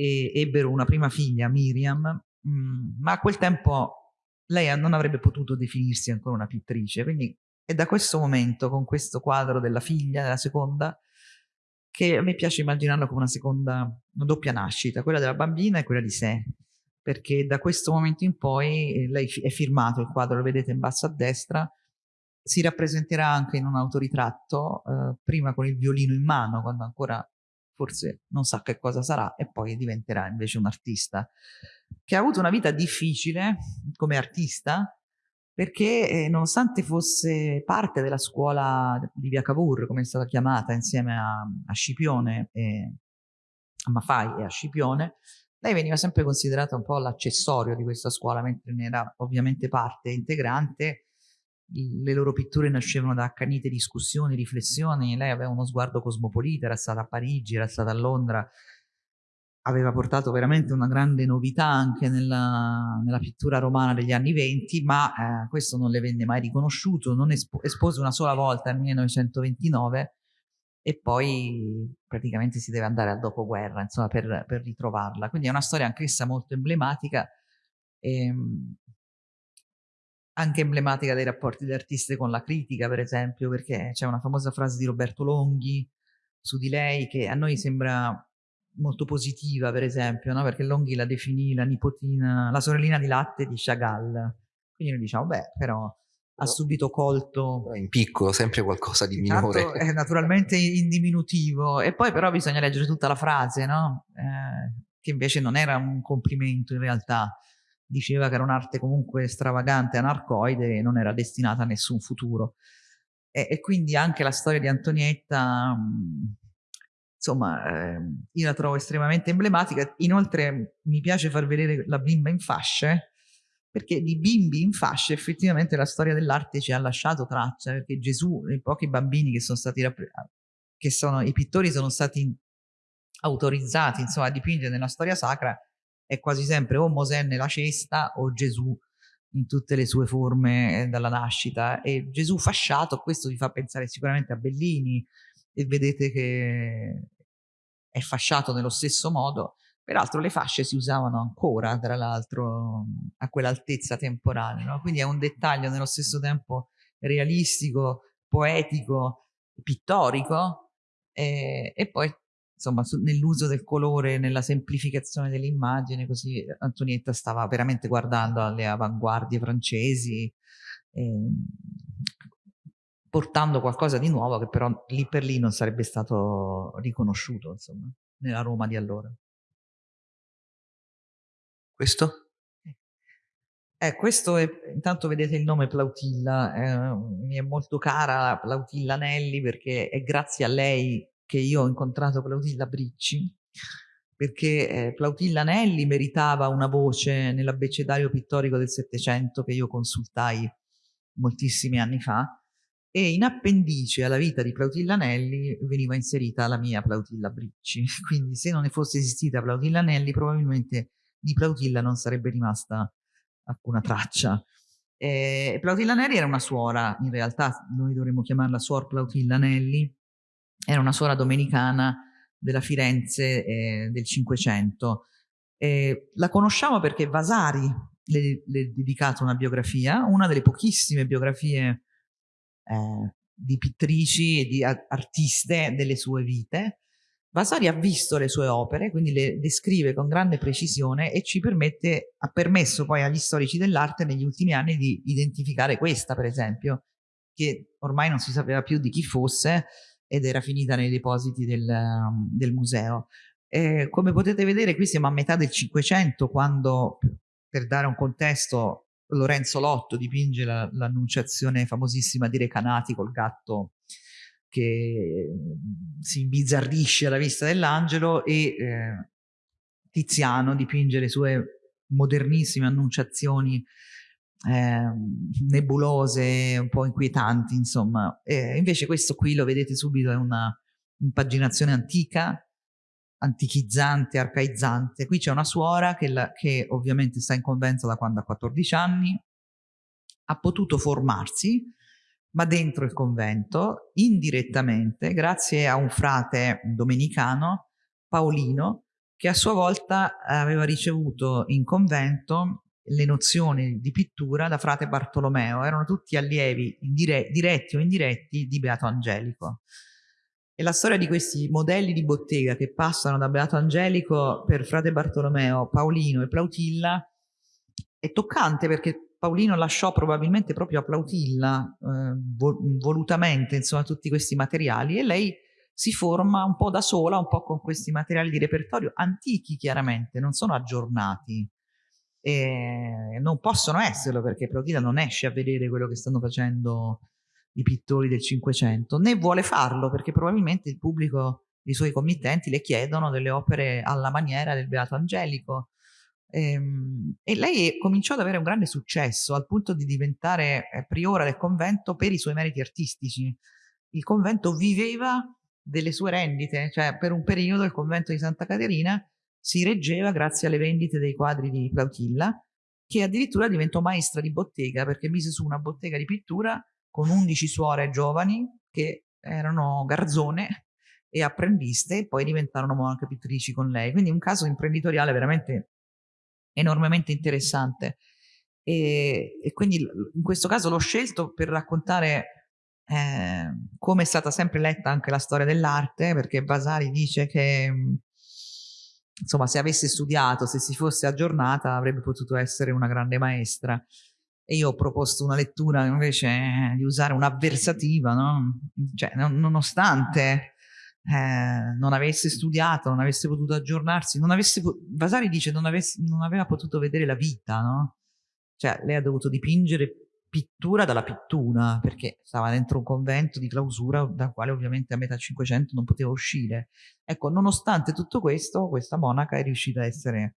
e ebbero una prima figlia, Miriam, mm, ma a quel tempo lei non avrebbe potuto definirsi ancora una pittrice, quindi è da questo momento, con questo quadro della figlia, della seconda, che a me piace immaginarlo come una seconda, una doppia nascita, quella della bambina e quella di sé, perché da questo momento in poi eh, lei è firmato, il quadro lo vedete in basso a destra, si rappresenterà anche in un autoritratto, eh, prima con il violino in mano, quando ancora forse non sa che cosa sarà, e poi diventerà invece un artista, che ha avuto una vita difficile come artista, perché eh, nonostante fosse parte della scuola di Via Cavour, come è stata chiamata, insieme a, a Scipione, e, a Mafai e a Scipione, lei veniva sempre considerata un po' l'accessorio di questa scuola, mentre ne era ovviamente parte integrante. Le loro pitture nascevano da accanite discussioni, riflessioni, lei aveva uno sguardo cosmopolita, era stata a Parigi, era stata a Londra, aveva portato veramente una grande novità anche nella, nella pittura romana degli anni venti, ma eh, questo non le venne mai riconosciuto, non espo espose una sola volta nel 1929 e poi praticamente si deve andare al dopoguerra insomma, per, per ritrovarla. Quindi è una storia anch'essa molto emblematica, ehm, anche emblematica dei rapporti delle artiste con la critica, per esempio, perché c'è una famosa frase di Roberto Longhi su di lei che a noi sembra molto positiva, per esempio, no? perché Longhi la definì la nipotina, la sorellina di latte di Chagall. Quindi noi diciamo, beh, però ha subito colto... In piccolo, sempre qualcosa di minore. Tanto, eh, naturalmente in diminutivo. E poi però bisogna leggere tutta la frase, no? Eh, che invece non era un complimento in realtà. Diceva che era un'arte comunque stravagante, anarcoide e non era destinata a nessun futuro. E, e quindi anche la storia di Antonietta... Mh, insomma, eh, io la trovo estremamente emblematica. Inoltre mi piace far vedere la bimba in fasce, perché di bimbi in fasce effettivamente la storia dell'arte ci ha lasciato traccia, perché Gesù, i pochi bambini che sono stati, che sono, i pittori sono stati autorizzati insomma, a dipingere nella storia sacra, è quasi sempre o Mosè nella cesta o Gesù in tutte le sue forme eh, dalla nascita e Gesù fasciato, questo vi fa pensare sicuramente a Bellini e vedete che è fasciato nello stesso modo, peraltro le fasce si usavano ancora tra l'altro a quell'altezza temporale, no? quindi è un dettaglio nello stesso tempo realistico, poetico, pittorico e, e poi insomma nell'uso del colore, nella semplificazione dell'immagine, così Antonietta stava veramente guardando alle avanguardie francesi, eh, portando qualcosa di nuovo che però lì per lì non sarebbe stato riconosciuto, insomma, nella Roma di allora. Questo? Eh, questo è, intanto vedete il nome Plautilla, eh, mi è molto cara Plautilla Nelli perché è grazie a lei che io ho incontrato Plautilla Bricci, perché eh, Plautilla Nelli meritava una voce nell'abbecedario pittorico del Settecento che io consultai moltissimi anni fa, e in appendice alla vita di Plautilla Nelli veniva inserita la mia Plautilla Bricci, [LAUGHS] quindi se non ne fosse esistita Plautilla Nelli probabilmente di Plautilla non sarebbe rimasta alcuna traccia. Eh, Plautilla Nelli era una suora, in realtà noi dovremmo chiamarla suor Plautilla Nelli, era una suora domenicana della Firenze eh, del Cinquecento. La conosciamo perché Vasari le, le è dedicato una biografia, una delle pochissime biografie eh, di pittrici e di artiste delle sue vite. Vasari ha visto le sue opere, quindi le descrive con grande precisione e ci permette, ha permesso poi agli storici dell'arte negli ultimi anni di identificare questa, per esempio, che ormai non si sapeva più di chi fosse ed era finita nei depositi del, del museo. Eh, come potete vedere qui siamo a metà del Cinquecento quando, per dare un contesto, Lorenzo Lotto dipinge l'annunciazione la, famosissima di Recanati col gatto che mm, si imbizzarrisce alla vista dell'angelo e eh, Tiziano dipinge le sue modernissime annunciazioni eh, nebulose, un po' inquietanti, insomma. E invece questo qui lo vedete subito, è una impaginazione antica, antichizzante, arcaizzante. Qui c'è una suora che, la, che ovviamente sta in convento da quando ha 14 anni, ha potuto formarsi, ma dentro il convento, indirettamente, grazie a un frate domenicano, Paolino, che a sua volta aveva ricevuto in convento le nozioni di pittura da frate Bartolomeo, erano tutti allievi dire diretti o indiretti di Beato Angelico. E la storia di questi modelli di bottega che passano da Beato Angelico per frate Bartolomeo, Paolino e Plautilla è toccante perché Paolino lasciò probabilmente proprio a Plautilla eh, volutamente insomma tutti questi materiali e lei si forma un po' da sola, un po' con questi materiali di repertorio antichi chiaramente, non sono aggiornati e non possono esserlo perché Plautilla non esce a vedere quello che stanno facendo i pittori del Cinquecento, né vuole farlo perché probabilmente il pubblico, i suoi committenti le chiedono delle opere alla maniera del Beato Angelico e, ehm, e lei cominciò ad avere un grande successo al punto di diventare eh, priora del convento per i suoi meriti artistici. Il convento viveva delle sue rendite, cioè per un periodo il convento di Santa Caterina si reggeva grazie alle vendite dei quadri di Plautilla, che addirittura diventò maestra di bottega perché mise su una bottega di pittura con 11 suore giovani che erano garzone e apprendiste e poi diventarono anche pittrici con lei. Quindi un caso imprenditoriale veramente enormemente interessante. E, e quindi in questo caso l'ho scelto per raccontare eh, come è stata sempre letta anche la storia dell'arte, perché Vasari dice che insomma, se avesse studiato, se si fosse aggiornata, avrebbe potuto essere una grande maestra. E io ho proposto una lettura invece eh, di usare un'avversativa, no? Cioè, non, nonostante eh, non avesse studiato, non avesse potuto aggiornarsi, non avesse, Vasari dice non, avesse, non aveva potuto vedere la vita, no? Cioè, lei ha dovuto dipingere pittura dalla pittura, perché stava dentro un convento di clausura dal quale ovviamente a metà Cinquecento non poteva uscire. Ecco, nonostante tutto questo, questa monaca è riuscita a essere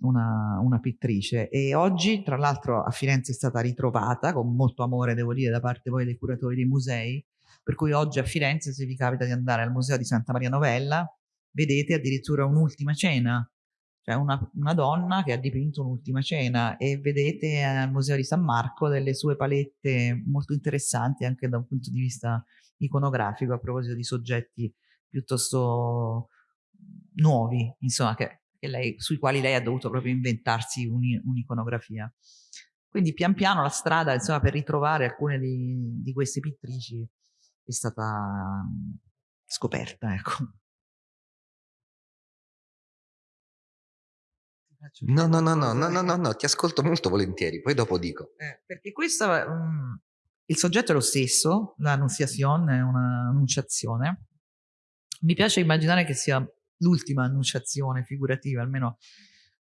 una, una pittrice e oggi, tra l'altro, a Firenze è stata ritrovata con molto amore, devo dire, da parte poi dei curatori dei musei, per cui oggi a Firenze, se vi capita di andare al Museo di Santa Maria Novella, vedete addirittura un'ultima cena cioè una, una, donna che ha dipinto un'ultima cena e vedete al Museo di San Marco delle sue palette molto interessanti anche da un punto di vista iconografico a proposito di soggetti piuttosto nuovi, insomma, che, che lei, sui quali lei ha dovuto proprio inventarsi un'iconografia. Quindi pian piano la strada insomma, per ritrovare alcune di, di queste pittrici è stata scoperta. Ecco. No, no, no, no, no, no, no, no, ti ascolto molto volentieri, poi dopo dico. Eh, perché questo, um, il soggetto è lo stesso, l'annunciazione è un'annunciazione. Mi piace immaginare che sia l'ultima annunciazione figurativa, almeno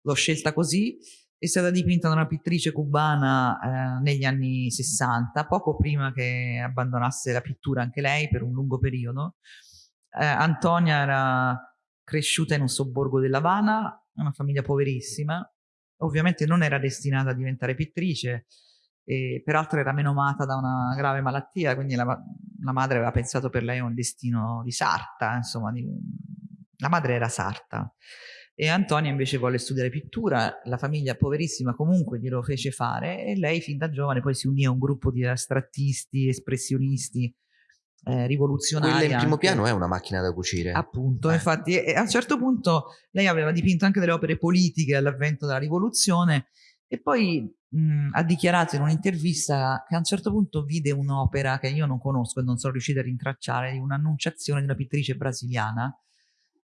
l'ho scelta così, è stata dipinta da una pittrice cubana eh, negli anni 60, poco prima che abbandonasse la pittura anche lei per un lungo periodo. Eh, Antonia era cresciuta in un sobborgo dell'Havana, una famiglia poverissima, ovviamente non era destinata a diventare pittrice, e peraltro era menomata da una grave malattia, quindi la, la madre aveva pensato per lei un destino di sarta, insomma, di, la madre era sarta. E Antonia invece volle studiare pittura, la famiglia poverissima comunque glielo fece fare e lei fin da giovane poi si unì a un gruppo di astrattisti, espressionisti eh, rivoluzionari. Quella in primo anche. piano è una macchina da cucire. Appunto, eh. infatti a un certo punto lei aveva dipinto anche delle opere politiche all'avvento della rivoluzione e poi mh, ha dichiarato in un'intervista che a un certo punto vide un'opera che io non conosco e non sono riuscita a rintracciare, di un'annunciazione di una pittrice brasiliana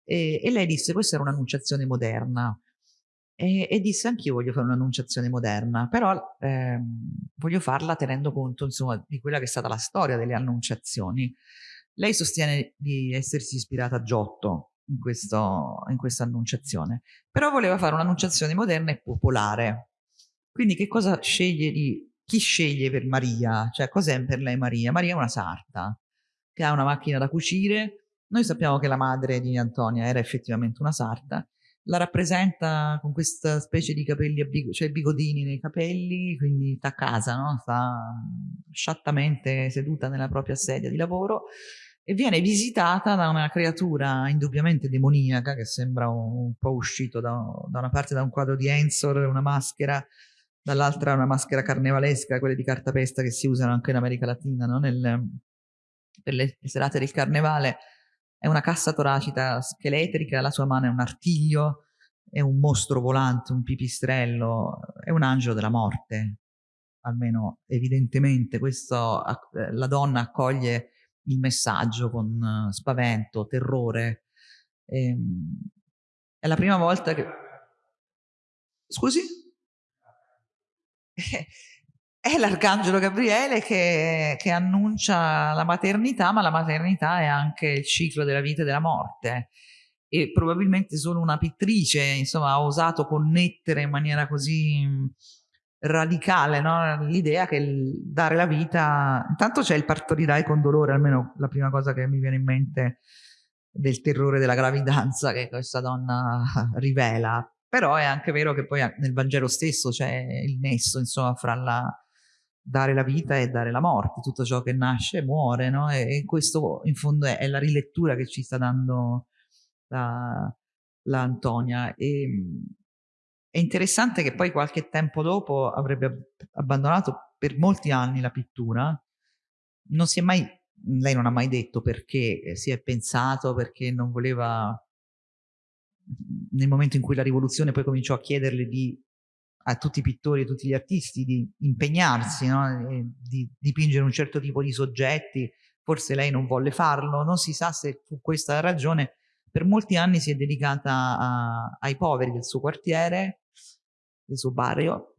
e, e lei disse questa era un'annunciazione moderna e, e disse anch'io voglio fare un'annunciazione moderna, però ehm, voglio farla tenendo conto insomma di quella che è stata la storia delle annunciazioni. Lei sostiene di essersi ispirata a Giotto in, questo, in questa annunciazione, però voleva fare un'annunciazione moderna e popolare. Quindi che cosa sceglie di... chi sceglie per Maria? Cioè cos'è per lei Maria? Maria è una sarta che ha una macchina da cucire. Noi sappiamo che la madre di Antonia era effettivamente una sarta la rappresenta con questa specie di capelli bigo, cioè bigodini nei capelli, quindi sta a casa, no? sta sciattamente seduta nella propria sedia di lavoro e viene visitata da una creatura indubbiamente demoniaca che sembra un, un po' uscito da, da, una parte da un quadro di Ensor, una maschera, dall'altra una maschera carnevalesca, quelle di cartapesta che si usano anche in America Latina no? Nel, per le serate del carnevale è una cassa toracica scheletrica, la sua mano è un artiglio, è un mostro volante, un pipistrello, è un angelo della morte. Almeno evidentemente questo, eh, la donna accoglie il messaggio con eh, spavento, terrore. Ehm, è la prima volta che... Scusi? [LAUGHS] è l'arcangelo Gabriele che, che, annuncia la maternità, ma la maternità è anche il ciclo della vita e della morte. E probabilmente solo una pittrice, insomma, ha osato connettere in maniera così mm, radicale no? l'idea che dare la vita... Intanto c'è il partorirai con dolore, almeno la prima cosa che mi viene in mente del terrore della gravidanza che questa donna [LAUGHS] rivela. Però è anche vero che poi nel Vangelo stesso c'è il nesso, insomma, fra la dare la vita e dare la morte, tutto ciò che nasce muore, no? E, e questo in fondo è, è, la rilettura che ci sta dando la, la Antonia. E, è interessante che poi qualche tempo dopo avrebbe abbandonato per molti anni la pittura, non si è mai, lei non ha mai detto perché, si è pensato perché non voleva, nel momento in cui la rivoluzione poi cominciò a chiederle di a tutti i pittori e tutti gli artisti di impegnarsi, no? di dipingere un certo tipo di soggetti, forse lei non volle farlo, non si sa se fu questa la ragione, per molti anni si è dedicata a, ai poveri del suo quartiere, del suo barrio,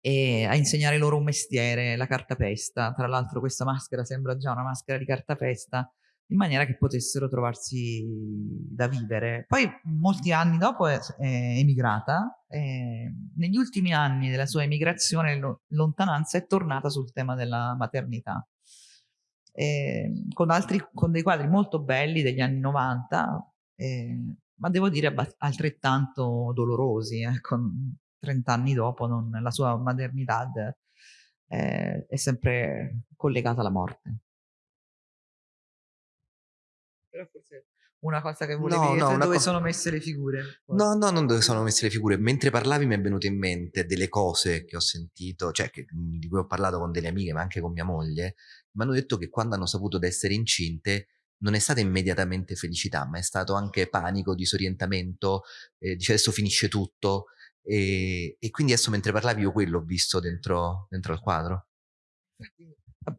e a insegnare loro un mestiere, la cartapesta. Tra l'altro questa maschera sembra già una maschera di cartapesta, in maniera che potessero trovarsi da vivere. Poi molti anni dopo è, è emigrata e negli ultimi anni della sua emigrazione lontananza è tornata sul tema della maternità. E, con, altri, con dei quadri molto belli degli anni 90, eh, ma devo dire altrettanto dolorosi, eh, con 30 anni dopo non, la sua maternità eh, è sempre collegata alla morte però forse una cosa che volevi no, no, dove sono messe le figure? No, no, non dove sono messe le figure. Mentre parlavi mi è venuto in mente delle cose che ho sentito, cioè che, di cui ho parlato con delle amiche, ma anche con mia moglie. Mi hanno detto che quando hanno saputo di essere incinte non è stata immediatamente felicità, ma è stato anche panico, disorientamento, eh, dice adesso finisce tutto. E, e, quindi adesso mentre parlavi io quello ho visto dentro, dentro al quadro.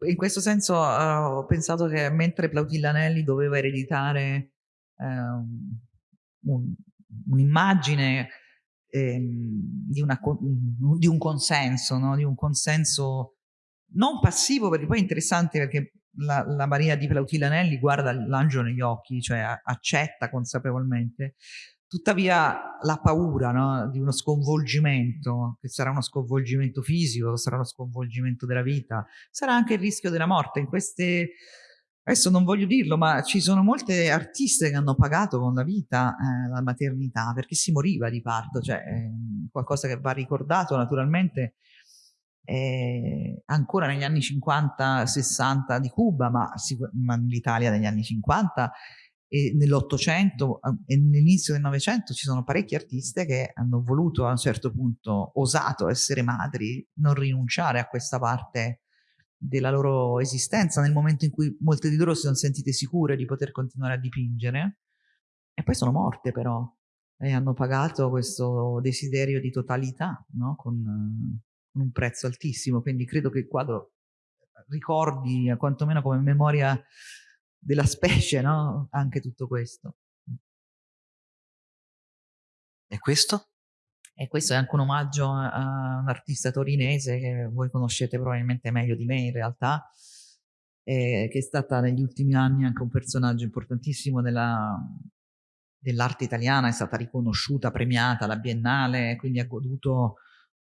In questo senso uh, ho pensato che mentre Plautilla Anelli doveva ereditare un, un'immagine ehm, di, di, un consenso, no? di un consenso non passivo, perché poi è interessante perché la, la Maria di Plautilla Anelli guarda l'angelo negli occhi, cioè accetta consapevolmente, Tuttavia la paura no, di uno sconvolgimento, che sarà uno sconvolgimento fisico, sarà uno sconvolgimento della vita, sarà anche il rischio della morte. In queste, adesso non voglio dirlo, ma ci sono molte artiste che hanno pagato con la vita eh, la maternità perché si moriva di parto, cioè eh, qualcosa che va ricordato naturalmente eh, ancora negli anni 50-60 di Cuba, ma, ma l'Italia negli anni 50 e nell'Ottocento e nell'inizio del Novecento ci sono parecchi artiste che hanno voluto a un certo punto, osato essere madri, non rinunciare a questa parte della loro esistenza nel momento in cui molte di loro si sono sentite sicure di poter continuare a dipingere e poi sono morte però e hanno pagato questo desiderio di totalità no? con, con un prezzo altissimo quindi credo che il quadro ricordi quantomeno come memoria della specie, no? Anche tutto questo. E questo? E questo è anche un omaggio a un artista torinese che voi conoscete probabilmente meglio di me in realtà, eh, che è stata negli ultimi anni anche un personaggio importantissimo della, dell'arte italiana, è stata riconosciuta, premiata alla Biennale, quindi ha goduto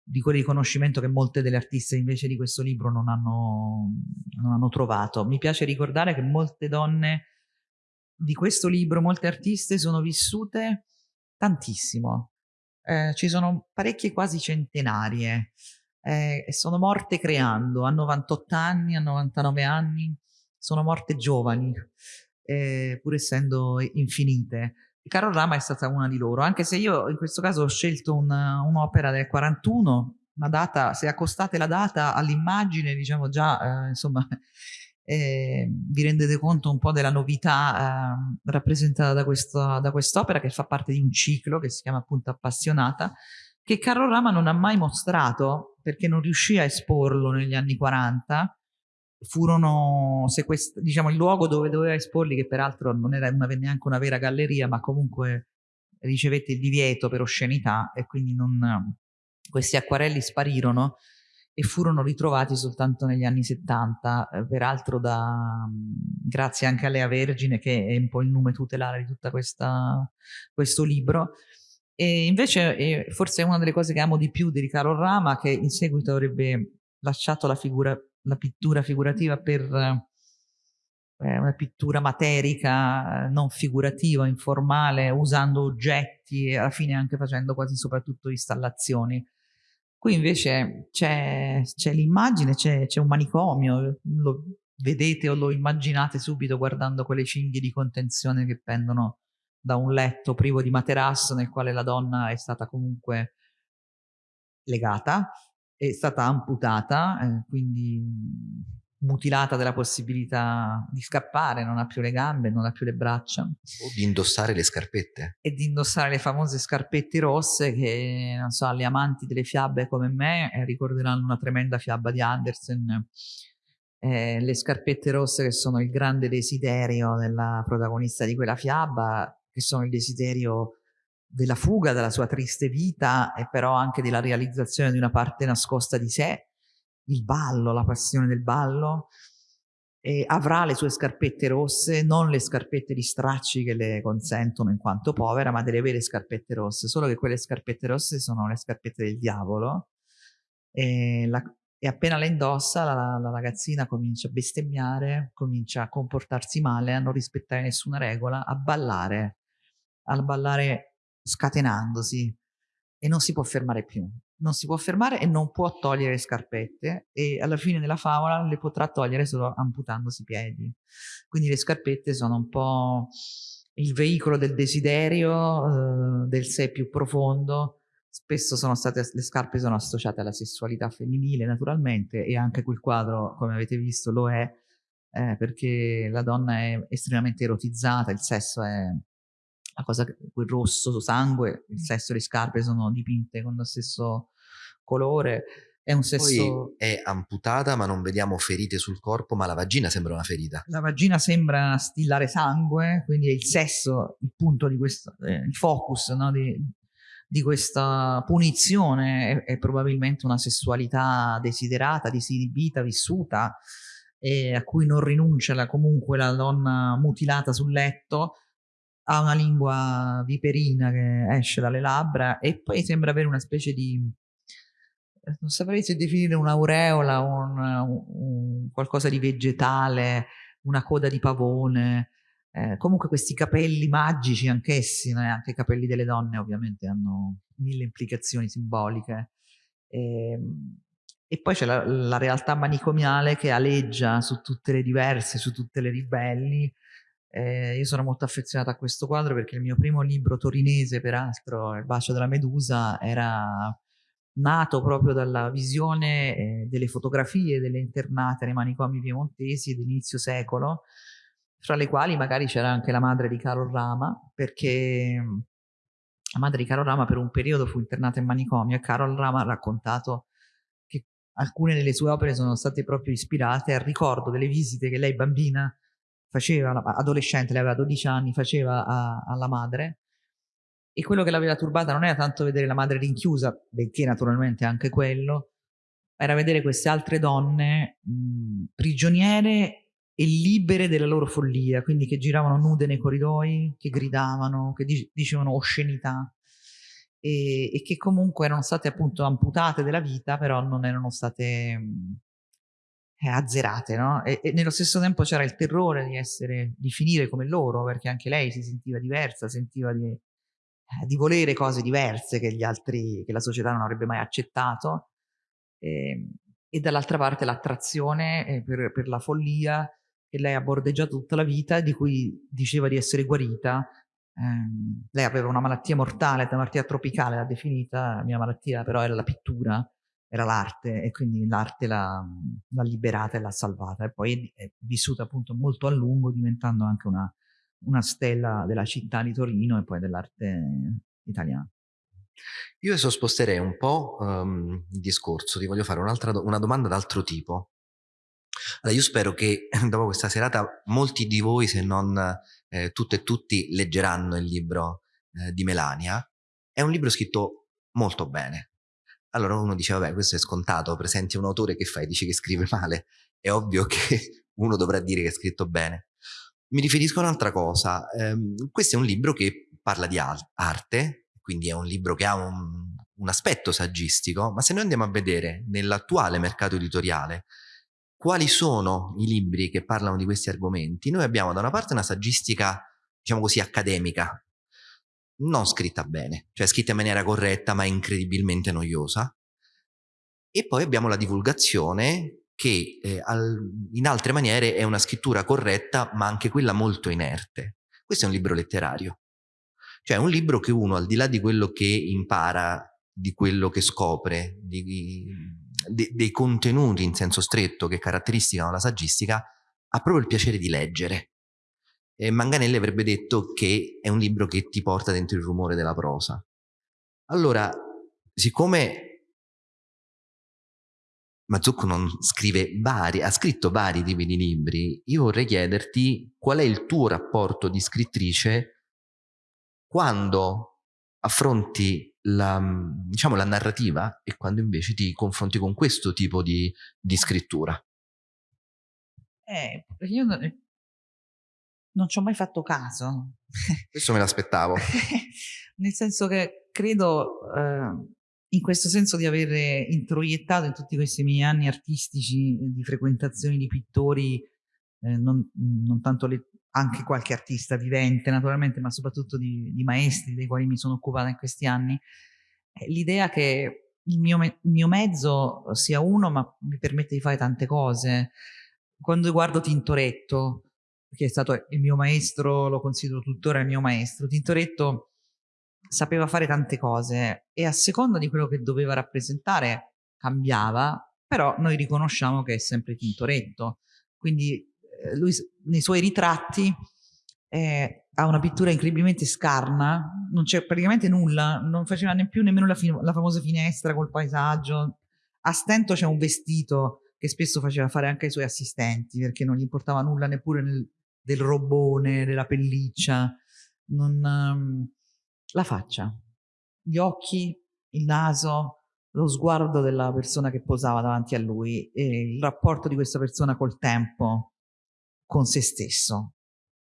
di quel riconoscimento che molte delle artiste invece di questo libro non hanno, non hanno trovato. Mi piace ricordare che molte donne di questo libro, molte artiste sono vissute tantissimo. Eh, ci sono parecchie quasi centenarie eh, sono morte creando, a 98 anni, a 99 anni, sono morte giovani, eh, pur essendo infinite. Carol Rama è stata una di loro, anche se io in questo caso ho scelto un'opera del 41, una data, se accostate la data all'immagine, diciamo già, eh, insomma, [LAUGHS] eh, vi rendete conto un po' della novità eh, rappresentata da, questo, da quest'opera che fa parte di un ciclo che si chiama appunto Appassionata, che Carol Rama non ha mai mostrato perché non riuscì a esporlo negli anni 40 furono sequestrati, diciamo il luogo dove doveva esporli, che peraltro non era una, neanche una vera galleria, ma comunque ricevette il divieto per oscenità e quindi non, questi acquarelli sparirono e furono ritrovati soltanto negli anni 70, eh, peraltro da, grazie anche a Lea Vergine che è un po' il nome tutelare di tutto questo libro. E invece forse è una delle cose che amo di più di Riccardo Rama, che in seguito avrebbe lasciato la figura la pittura figurativa per eh, una pittura materica, non figurativa, informale, usando oggetti e alla fine anche facendo quasi soprattutto installazioni. Qui invece c'è, l'immagine, c'è, un manicomio, lo vedete o lo immaginate subito guardando quelle cinghie di contenzione che pendono da un letto privo di materasso nel quale la donna è stata comunque legata è stata amputata, eh, quindi mutilata della possibilità di scappare, non ha più le gambe, non ha più le braccia. O di indossare le scarpette. E di indossare le famose scarpette rosse che, non so, gli amanti delle fiabe come me eh, ricorderanno una tremenda fiaba di Andersen. Eh, le scarpette rosse che sono il grande desiderio della protagonista di quella fiaba, che sono il desiderio della fuga dalla sua triste vita e però anche della realizzazione di una parte nascosta di sé, il ballo, la passione del ballo, e avrà le sue scarpette rosse, non le scarpette di stracci che le consentono in quanto povera, ma delle vere scarpette rosse, solo che quelle scarpette rosse sono le scarpette del diavolo e, la, e appena le indossa la, la, ragazzina comincia a bestemmiare, comincia a comportarsi male, a non rispettare nessuna regola, a ballare, a ballare scatenandosi e non si può fermare più. Non si può fermare e non può togliere le scarpette e alla fine della favola le potrà togliere solo amputandosi i piedi. Quindi le scarpette sono un po' il veicolo del desiderio, eh, del sé più profondo. Spesso sono state, le scarpe sono associate alla sessualità femminile naturalmente e anche quel quadro, come avete visto, lo è eh, perché la donna è estremamente erotizzata, il sesso è la cosa, quel rosso sangue, il sesso e le scarpe sono dipinte con lo stesso colore. È un sesso... Poi è amputata ma non vediamo ferite sul corpo, ma la vagina sembra una ferita. La vagina sembra stillare sangue, quindi è il sesso il punto di questo, eh, il focus no, di, di, questa punizione, è, è, probabilmente una sessualità desiderata, disinibita, vissuta, e a cui non rinuncia la, comunque la donna mutilata sul letto, ha una lingua viperina che esce dalle labbra e poi sembra avere una specie di non saprei se definire un'aureola, un, un, qualcosa di vegetale, una coda di pavone, eh, comunque questi capelli magici anch'essi, eh, anche i capelli delle donne ovviamente hanno mille implicazioni simboliche. E, ehm, e poi c'è la, la, realtà manicomiale che aleggia su tutte le diverse, su tutte le ribelli. Eh, io sono molto affezionata a questo quadro perché il mio primo libro torinese, peraltro, Il bacio della medusa, era nato proprio dalla visione eh, delle fotografie delle internate nei manicomi piemontesi dell'inizio secolo, fra le quali magari c'era anche la madre di Carol Rama, perché la madre di Carol Rama per un periodo fu internata in manicomio e Carol Rama ha raccontato che alcune delle sue opere sono state proprio ispirate al ricordo delle visite che lei bambina faceva, adolescente, lei aveva 12 anni, faceva a, alla madre. E quello che l'aveva turbata non era tanto vedere la madre rinchiusa, benché naturalmente anche quello, era vedere queste altre donne mh, prigioniere e libere della loro follia, quindi che giravano nude nei corridoi, che gridavano, che dic dicevano oscenità. E, e, che comunque erano state appunto amputate della vita, però non erano state mh, eh, azzerate, no? E, e, nello stesso tempo c'era il terrore di essere, di finire come loro, perché anche lei si sentiva diversa, sentiva di eh, di volere cose diverse che gli altri, che la società non avrebbe mai accettato, e, ehm, e dall'altra parte l'attrazione eh, per, per, la follia che lei ha bordeggiato tutta la vita di cui diceva di essere guarita. Eh, lei aveva una malattia mortale, una malattia tropicale, l'ha definita, la mia malattia però era la pittura, era l'arte e quindi l'arte l'ha, liberata e l'ha salvata e poi è vissuta appunto molto a lungo diventando anche una, una stella della città di Torino e poi dell'arte italiana. Io adesso sposterei un po' um, il discorso, ti voglio fare do una domanda d'altro tipo. Allora, io spero che [LAUGHS] dopo questa serata molti di voi, se non eh, tutte e tutti, leggeranno il libro eh, di Melania. È un libro scritto molto bene. Allora uno dice, vabbè, questo è scontato, presenti un autore che fai, dici che scrive [LAUGHS] male. È ovvio che uno dovrà dire che è scritto bene. Mi riferisco a un'altra cosa. Um, questo è un libro che parla di arte, quindi è un libro che ha un, un aspetto saggistico, ma se noi andiamo a vedere nell'attuale mercato editoriale quali sono i libri che parlano di questi argomenti, noi abbiamo da una parte una saggistica, diciamo così, accademica, non scritta bene, cioè scritta in maniera corretta ma incredibilmente noiosa, e poi abbiamo la divulgazione che eh, al, in altre maniere è una scrittura corretta, ma anche quella molto inerte. Questo è un libro letterario. Cioè un libro che uno, al di là di quello che impara, di quello che scopre, di, di, dei contenuti in senso stretto che caratterizzano la saggistica, ha proprio il piacere di leggere. E Manganelli avrebbe detto che è un libro che ti porta dentro il rumore della prosa. Allora, siccome Mazzucco non scrive vari, ha scritto vari tipi di libri, io vorrei chiederti qual è il tuo rapporto di scrittrice quando affronti la, diciamo, la narrativa e quando invece ti confronti con questo tipo di, di scrittura. Eh, io non, non ci ho mai fatto caso. Questo me l'aspettavo. [LAUGHS] Nel senso che credo... Eh, in questo senso di aver introiettato in tutti questi miei anni artistici di frequentazioni di pittori, eh, non, non, tanto le, anche qualche artista vivente naturalmente, ma soprattutto di, di, maestri dei quali mi sono occupata in questi anni, eh, l'idea che il mio, me, il mio mezzo sia uno ma mi permette di fare tante cose. Quando guardo Tintoretto, che è stato il mio maestro, lo considero tuttora il mio maestro, Tintoretto sapeva fare tante cose e a seconda di quello che doveva rappresentare cambiava, però noi riconosciamo che è sempre Tintoretto. Quindi eh, lui nei suoi ritratti eh, ha una pittura incredibilmente scarna, non c'è praticamente nulla, non faceva neanche nemmeno la, la famosa finestra col paesaggio. A stento c'è un vestito che spesso faceva fare anche ai suoi assistenti perché non gli importava nulla neppure nel, del robone, della pelliccia, non, um, la faccia, gli occhi, il naso, lo sguardo della persona che posava davanti a lui e il rapporto di questa persona col tempo, con se stesso.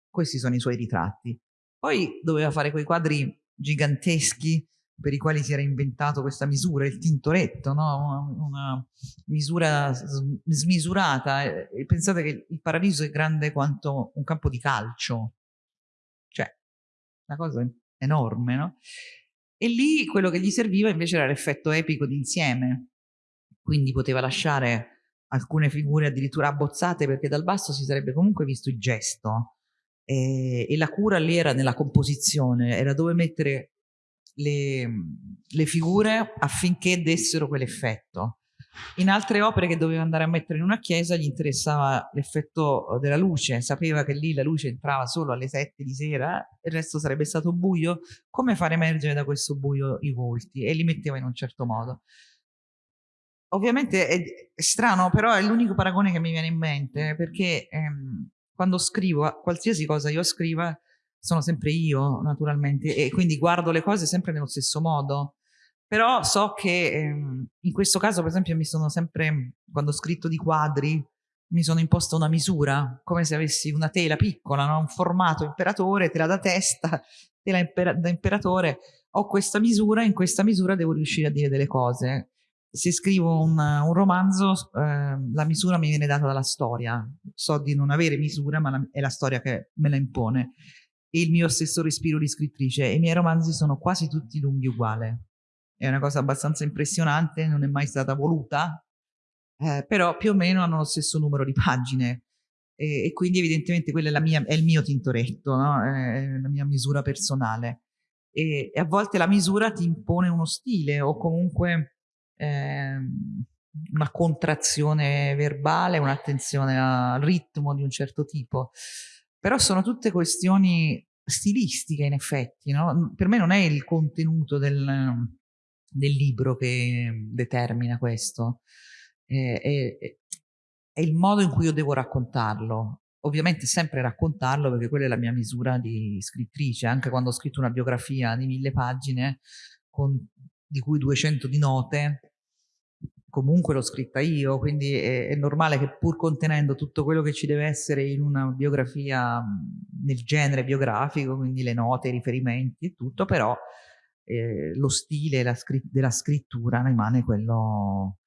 Questi sono i suoi ritratti. Poi doveva fare quei quadri giganteschi per i quali si era inventato questa misura, il tintoretto, no? una, una, misura smisurata. E pensate che il paradiso è grande quanto un campo di calcio, cioè una cosa enorme, no? E lì quello che gli serviva invece era l'effetto epico d'insieme, quindi poteva lasciare alcune figure addirittura abbozzate perché dal basso si sarebbe comunque visto il gesto e, e la cura lì era nella composizione, era dove mettere le, le figure affinché dessero quell'effetto. In altre opere che doveva andare a mettere in una chiesa gli interessava l'effetto della luce, sapeva che lì la luce entrava solo alle sette di sera il resto sarebbe stato buio, come far emergere da questo buio i volti e li metteva in un certo modo. Ovviamente è, è strano, però è l'unico paragone che mi viene in mente perché ehm, quando scrivo, qualsiasi cosa io scriva, sono sempre io naturalmente e quindi guardo le cose sempre nello stesso modo. Però so che ehm, in questo caso per esempio mi sono sempre quando ho scritto di quadri mi sono imposta una misura come se avessi una tela piccola no? un formato imperatore tela da testa [LAUGHS] tela imper da imperatore. Ho questa misura in questa misura devo riuscire a dire delle cose. Se scrivo un, un romanzo eh, la misura mi viene data dalla storia. So di non avere misura ma la, è la storia che me la impone e il mio stesso respiro di scrittrice e i miei romanzi sono quasi tutti lunghi uguali. È una cosa abbastanza impressionante, non è mai stata voluta, eh, però più o meno hanno lo stesso numero di pagine e, e quindi evidentemente quello è, mia, è, il mio tintoretto, no? è la mia misura personale. E, e, a volte la misura ti impone uno stile o comunque eh, una contrazione verbale, un'attenzione al ritmo di un certo tipo. Però sono tutte questioni stilistiche in effetti, no? per me non è il contenuto del, del libro che determina questo, è, è, è, il modo in cui io devo raccontarlo. Ovviamente sempre raccontarlo perché quella è la mia misura di scrittrice, anche quando ho scritto una biografia di mille pagine, con, di cui 200 di note, comunque l'ho scritta io, quindi è, è, normale che pur contenendo tutto quello che ci deve essere in una biografia nel genere biografico, quindi le note, i riferimenti e tutto, però eh, lo stile la scritt della scrittura rimane quello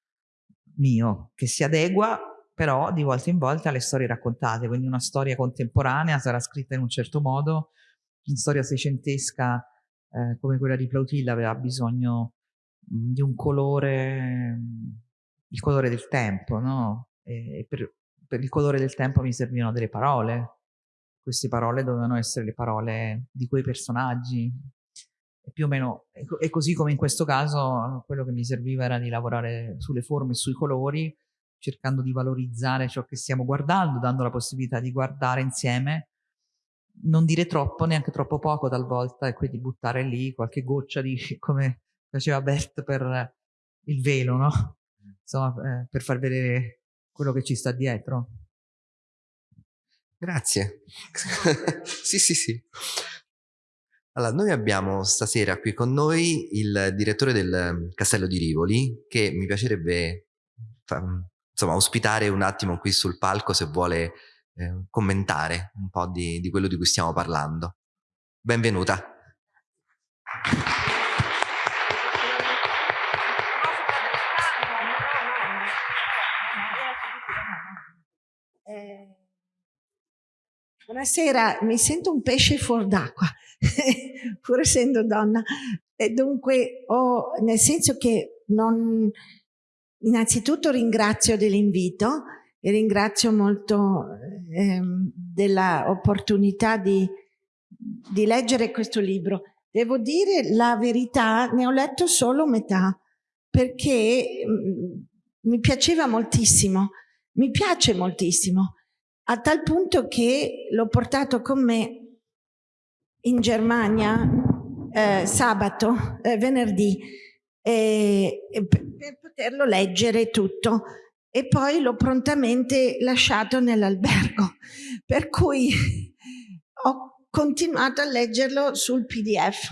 mio, che si adegua però di volta in volta alle storie raccontate, quindi una storia contemporanea sarà scritta in un certo modo, una storia seicentesca eh, come quella di Plautilla aveva bisogno di un colore, il colore del tempo, no? E per, per il colore del tempo mi servivano delle parole. Queste parole dovevano essere le parole di quei personaggi. Più o meno, e così come in questo caso, quello che mi serviva era di lavorare sulle forme e sui colori, cercando di valorizzare ciò che stiamo guardando, dando la possibilità di guardare insieme, non dire troppo, neanche troppo poco talvolta, e quindi buttare lì qualche goccia di, [LAUGHS] come faceva Bert per il velo, no? Insomma, eh, per far vedere quello che ci sta dietro. Grazie. [LAUGHS] sì, sì, sì. Allora, noi abbiamo stasera qui con noi il direttore del ehm, Castello di Rivoli, che mi piacerebbe insomma, ospitare un attimo qui sul palco se vuole eh, commentare un po' di, di quello di cui stiamo parlando. Benvenuta. Buonasera, mi sento un pesce fuor d'acqua, [LAUGHS] pur essendo donna. E dunque, ho, nel senso che non... Innanzitutto ringrazio dell'invito e ringrazio molto ehm, dell'opportunità di, di leggere questo libro. Devo dire la verità, ne ho letto solo metà, perché mh, mi piaceva moltissimo, mi piace moltissimo, a tal punto che l'ho portato con me in Germania eh, sabato, eh, venerdì, eh, per poterlo leggere tutto e poi l'ho prontamente lasciato nell'albergo, [LAUGHS] per cui ho continuato a leggerlo sul PDF,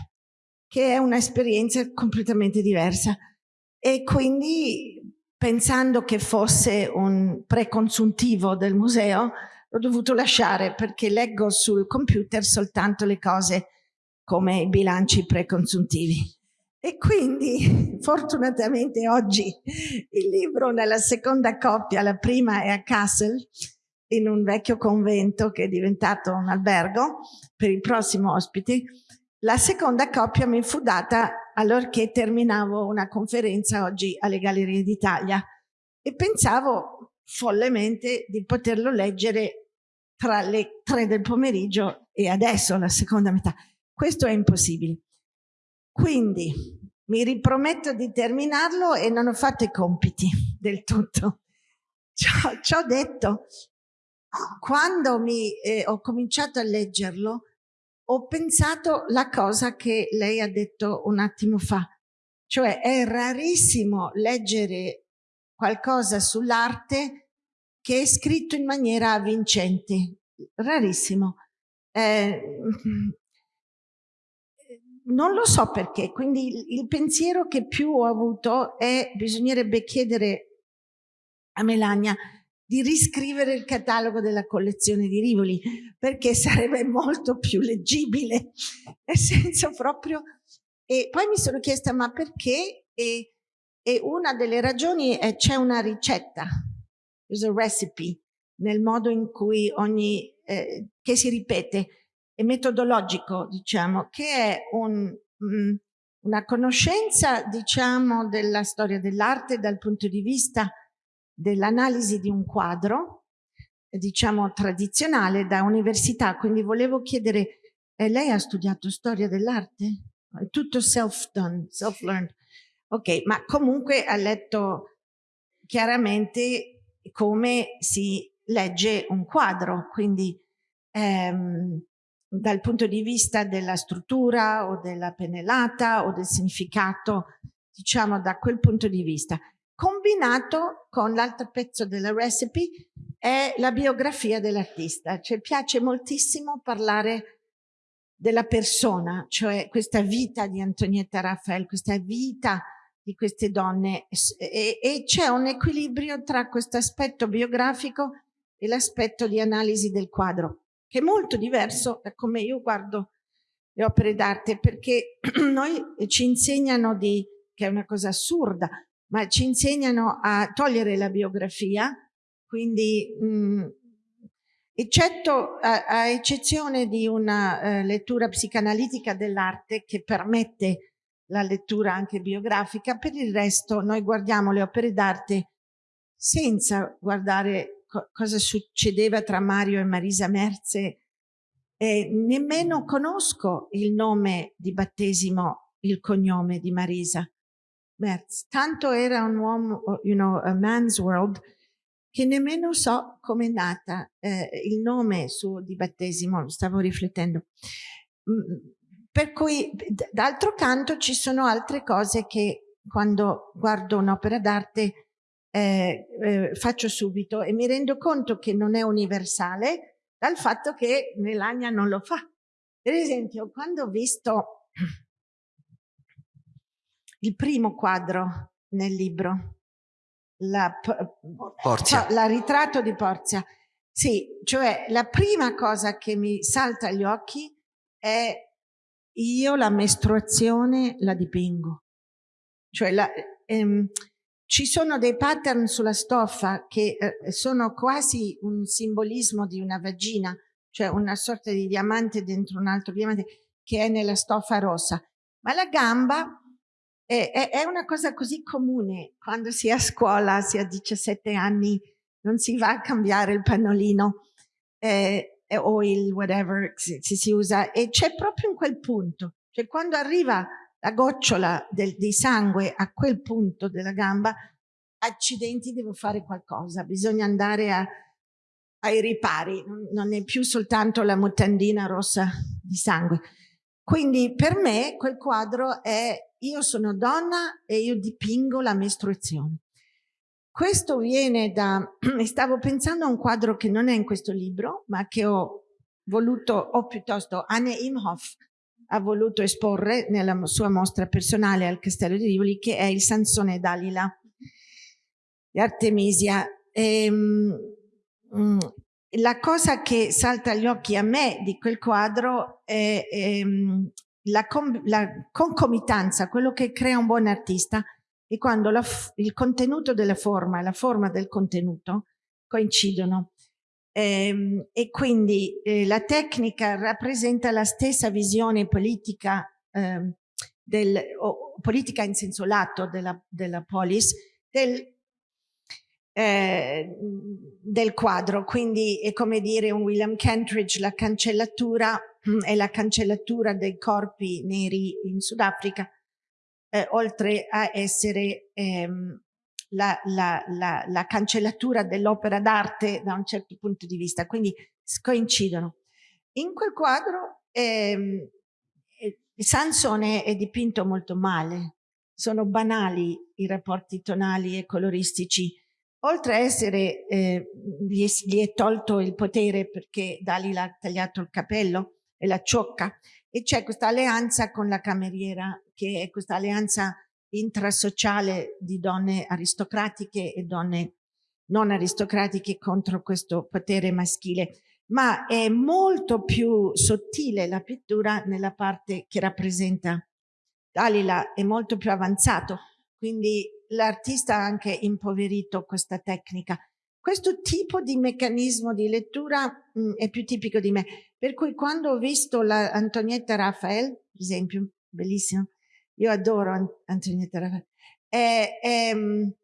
che è un'esperienza completamente diversa. E quindi, pensando che fosse un preconsuntivo del museo, l'ho dovuto lasciare perché leggo sul computer soltanto le cose come i bilanci preconsuntivi. E quindi [LAUGHS] fortunatamente oggi il libro nella seconda coppia, la prima è a Kassel, in un vecchio convento che è diventato un albergo per i prossimi ospiti. La seconda coppia mi fu data allorché terminavo una conferenza oggi alle Gallerie d'Italia e pensavo follemente di poterlo leggere tra le tre del pomeriggio e adesso la seconda metà. Questo è impossibile. Quindi mi riprometto di terminarlo e non ho fatto i compiti del tutto. Ci ho detto, quando mi, eh, ho cominciato a leggerlo, ho pensato la cosa che lei ha detto un attimo fa, cioè è rarissimo leggere qualcosa sull'arte che è scritto in maniera avvincente, rarissimo. Eh, non lo so perché, quindi il, il pensiero che più ho avuto è bisognerebbe chiedere a Melania di riscrivere il catalogo della collezione di Rivoli, perché sarebbe molto più leggibile, nel senso proprio... E poi mi sono chiesta, ma perché? E, e una delle ragioni è c'è una ricetta, there's a recipe, nel modo in cui ogni... Eh, che si ripete, e metodologico, diciamo, che è un, mh, una conoscenza, diciamo, della storia dell'arte dal punto di vista dell'analisi di un quadro, diciamo, tradizionale da università. Quindi volevo chiedere, eh, lei ha studiato storia dell'arte? È tutto self-done, self-learned. Ok, ma comunque ha letto chiaramente come si legge un quadro, quindi ehm, dal punto di vista della struttura o della pennellata o del significato, diciamo da quel punto di vista. Combinato con l'altro pezzo della recipe è la biografia dell'artista, cioè piace moltissimo parlare della persona, cioè questa vita di Antonietta Raffaele, questa vita di queste donne. E, e c'è un equilibrio tra questo aspetto biografico e l'aspetto di analisi del quadro che è molto diverso da come io guardo le opere d'arte, perché [CLEARS THROAT] noi ci insegnano di, che è una cosa assurda, ma ci insegnano a togliere la biografia, quindi mh, mm, eccetto a, a, eccezione di una uh, lettura psicanalitica dell'arte che permette la lettura anche biografica, per il resto noi guardiamo le opere d'arte senza guardare co cosa succedeva tra Mario e Marisa Merze. Eh, nemmeno conosco il nome di battesimo, il cognome di Marisa Merz. Tanto era un uomo, you know, a man's world, che nemmeno so come è nata eh, il nome suo di battesimo, stavo riflettendo. Mm, per cui, d'altro canto, ci sono altre cose che quando guardo un'opera d'arte eh, eh, faccio subito e mi rendo conto che non è universale dal fatto che Melania non lo fa. Per esempio, quando ho visto il primo quadro nel libro, la, Porzia. la ritratto di Porzia, sì, cioè la prima cosa che mi salta agli occhi è io la mestruazione la dipingo. Cioè la, ehm, ci sono dei pattern sulla stoffa che eh, sono quasi un simbolismo di una vagina, cioè una sorta di diamante dentro un altro diamante che è nella stoffa rossa. Ma la gamba è, è, è una cosa così comune quando si è a scuola, si ha 17 anni, non si va a cambiare il pannolino. Eh, eh, o il whatever si, si usa e c'è proprio in quel punto, cioè quando arriva la gocciola del, di sangue a quel punto della gamba, accidenti devo fare qualcosa, bisogna andare a, ai ripari, non è più soltanto la mutandina rossa di sangue. Quindi per me quel quadro è io sono donna e io dipingo la mestruazione. Questo viene da, [CLEARS THROAT] stavo pensando a un quadro che non è in questo libro, ma che ho voluto, o piuttosto Anne Imhoff ha voluto esporre nella sua mostra personale al Castello di Rivoli, che è il Sansone Dalila di Artemisia. E, um, la cosa che salta agli occhi a me di quel quadro è, è la, la, concomitanza, quello che crea un buon artista, è quando la, il contenuto della forma e la forma del contenuto coincidono. E, ehm, e quindi eh, la tecnica rappresenta la stessa visione politica, eh, del, o, politica in senso lato della, della polis, del, eh, del quadro, quindi è come dire un William Kentridge, la cancellatura mm, è la cancellatura dei corpi neri in Sudafrica, eh, oltre a essere ehm, la, la, la, la, cancellatura dell'opera d'arte da un certo punto di vista, quindi coincidono. In quel quadro ehm, eh, Sansone è dipinto molto male, sono banali i rapporti tonali e coloristici, oltre a essere, eh, gli, gli, è tolto il potere perché Dalila ha tagliato il capello e la ciocca, e c'è questa alleanza con la cameriera, che è questa alleanza intrasociale di donne aristocratiche e donne non aristocratiche contro questo potere maschile, ma è molto più sottile la pittura nella parte che rappresenta Dalila, è molto più avanzato, quindi l'artista ha anche impoverito questa tecnica. Questo tipo di meccanismo di lettura mh, mm, è più tipico di me, per cui quando ho visto la Antonietta Raphael, per esempio, bellissimo, io adoro Antonietta Raphael, e, e,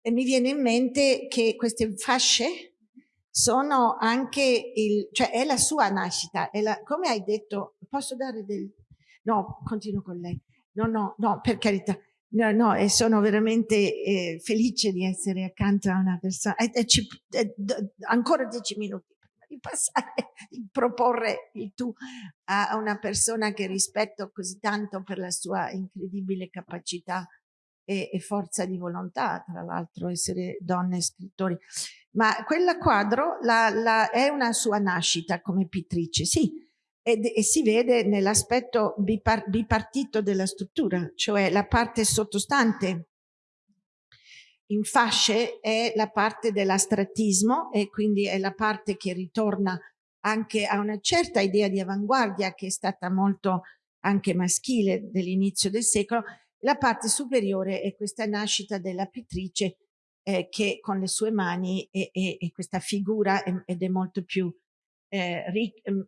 e mi viene in mente che queste fasce sono anche il, cioè è la sua nascita, la, come hai detto, posso dare del, no, continuo con lei, no, no, no, per carità, No, no, e sono veramente eh, felice di essere accanto a una persona. E, e ci, e, ancora dieci minuti prima di passare, [LAUGHS] di proporre il tu a una persona che rispetto così tanto per la sua incredibile capacità e, e forza di volontà, tra l'altro essere donne scrittori. Ma quella quadro la, la, è una sua nascita come pittrice, sì, ed, e si vede nell'aspetto bipar bipartito della struttura, cioè la parte sottostante in fasce è la parte dell'astrattismo e quindi è la parte che ritorna anche a una certa idea di avanguardia che è stata molto anche maschile dell'inizio del secolo. La parte superiore è questa nascita della pittrice eh, che con le sue mani è questa figura ed è molto più eh,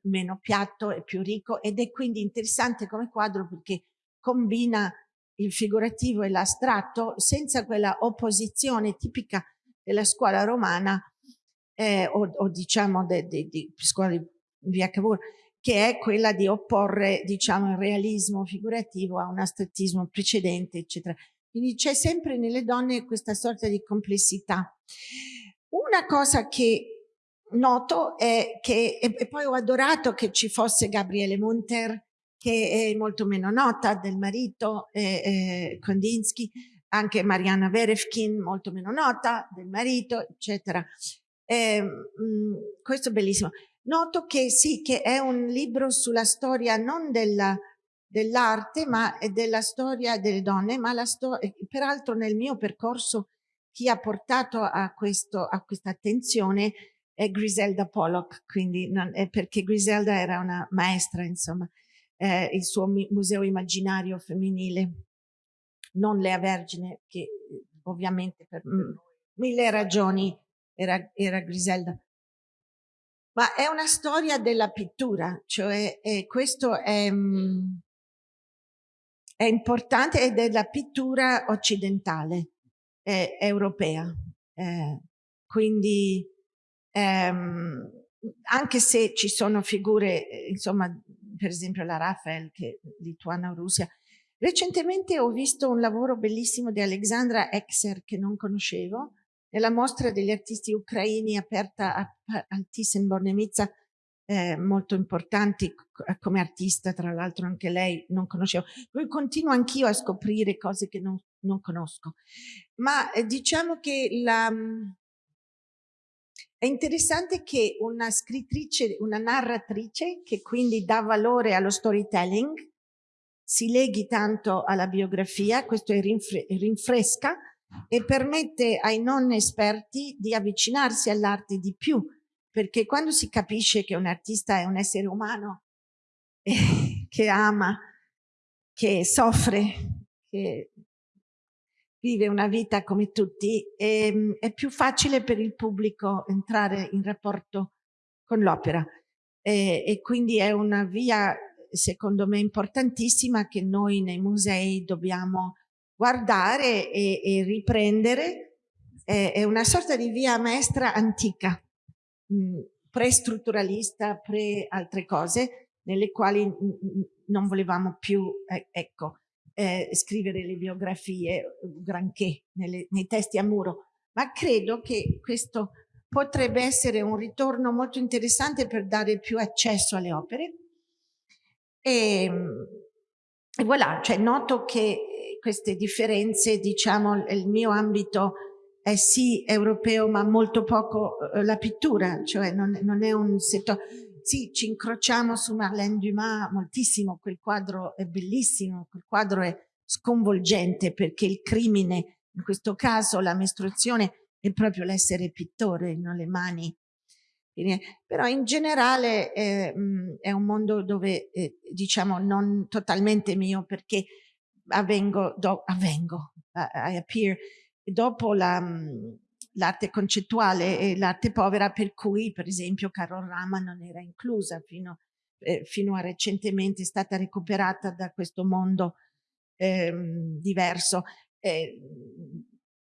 meno piatto e più ricco ed è quindi interessante come quadro perché combina il figurativo e l'astratto senza quella opposizione tipica della scuola romana eh, o, o, diciamo di scuola di via Cavour che è quella di opporre diciamo il realismo figurativo a un astrattismo precedente eccetera. Quindi c'è sempre nelle donne questa sorta di complessità. Una cosa che noto è che, e poi ho adorato che ci fosse Gabriele Munter, che è molto meno nota del marito, eh, eh, Kondinsky, anche Mariana Verefkin, molto meno nota del marito, eccetera. Eh, mh, questo è bellissimo. Noto che sì, che è un libro sulla storia non dell'arte, ma della storia delle donne, ma la storia, peraltro nel mio percorso chi ha portato a, questo, a questa attenzione Griselda Pollock, quindi non, è perché Griselda era una maestra, insomma, eh, il suo museo immaginario femminile, non Lea Vergine, che ovviamente per mille ragioni era, era Griselda. Ma è una storia della pittura, cioè eh, questo è, è, importante ed è della pittura occidentale, eh, europea. quindi ehm, anche se ci sono figure, eh, insomma, per esempio la Rafael, che è lituana o Russia. Recentemente ho visto un lavoro bellissimo di Alexandra Exer, che non conoscevo, nella mostra degli artisti ucraini aperta a, a Thyssen-Bornemisza, eh, molto importanti come artista, tra l'altro anche lei non conoscevo. Poi continuo anch'io a scoprire cose che non, non conosco. Ma eh, diciamo che la, è interessante che una scrittrice, una narratrice, che quindi dà valore allo storytelling, si leghi tanto alla biografia, questo rinfre rinfresca e permette ai non esperti di avvicinarsi all'arte di più, perché quando si capisce che un artista è un essere umano eh, [LAUGHS] che ama, che soffre, che vive una vita come tutti, e, ehm, è più facile per il pubblico entrare in rapporto con l'opera. E, e, quindi è una via, secondo me, importantissima che noi nei musei dobbiamo guardare e, e riprendere. È, è, una sorta di via maestra antica, pre-strutturalista, pre altre cose, nelle quali non volevamo più, ecco, eh, scrivere le biografie granché nelle, nei testi a muro, ma credo che questo potrebbe essere un ritorno molto interessante per dare più accesso alle opere. E, e voilà, cioè noto che queste differenze, diciamo, il mio ambito è sì europeo, ma molto poco eh, la pittura, cioè non, non è un settore sì, ci incrociamo su Marlène Dumas moltissimo, quel quadro è bellissimo, quel quadro è sconvolgente perché il crimine, in questo caso la mestruazione, è proprio l'essere pittore, non le mani. Però in generale eh, è un mondo dove, eh, diciamo, non totalmente mio perché avvengo, do, avvengo, I appear, dopo la l'arte concettuale e l'arte povera per cui per esempio Carol Rama non era inclusa fino, eh, fino a recentemente è stata recuperata da questo mondo eh, diverso. Eh,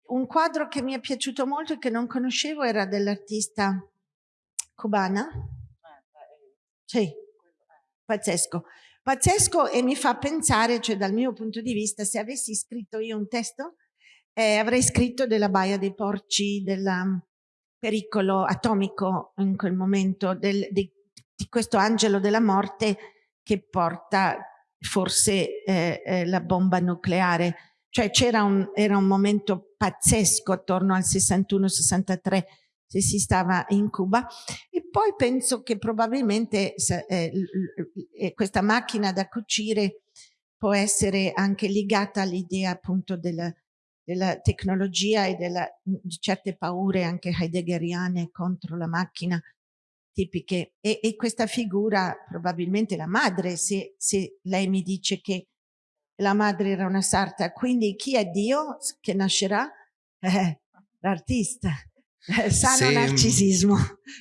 un quadro che mi è piaciuto molto e che non conoscevo era dell'artista cubana. Sì, pazzesco. Pazzesco e mi fa pensare, cioè dal mio punto di vista, se avessi scritto io un testo, eh, avrei scritto della Baia dei Porci, del um, pericolo atomico in quel momento, del, di, di, questo angelo della morte che porta forse eh, eh, la bomba nucleare. Cioè c'era un, un momento pazzesco attorno al 61-63 se si stava in Cuba e poi penso che probabilmente eh, eh, questa macchina da cucire può essere anche legata all'idea appunto del, della tecnologia e della, di certe paure anche heideggeriane contro la macchina tipiche. E, e questa figura probabilmente la madre se, se, lei mi dice che la madre era una sarta quindi chi è Dio che nascerà? Eh, l'artista. Eh, sano se, narcisismo.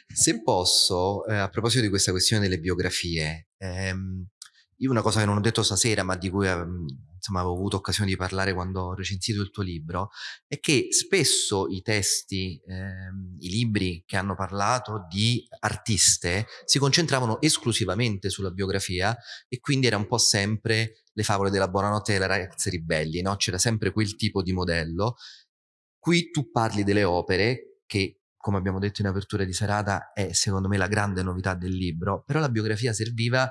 se posso eh, a proposito di questa questione delle biografie ehm, io una cosa che non ho detto stasera, ma di cui ehm, insomma, avevo avuto occasione di parlare quando ho recensito il tuo libro, è che spesso i testi, ehm, i libri che hanno parlato di artiste si concentravano esclusivamente sulla biografia e quindi era un po' sempre le favole della buonanotte delle ragazze ribelli, no? c'era sempre quel tipo di modello. Qui tu parli delle opere che come abbiamo detto in apertura di serata, è secondo me la grande novità del libro, però la biografia serviva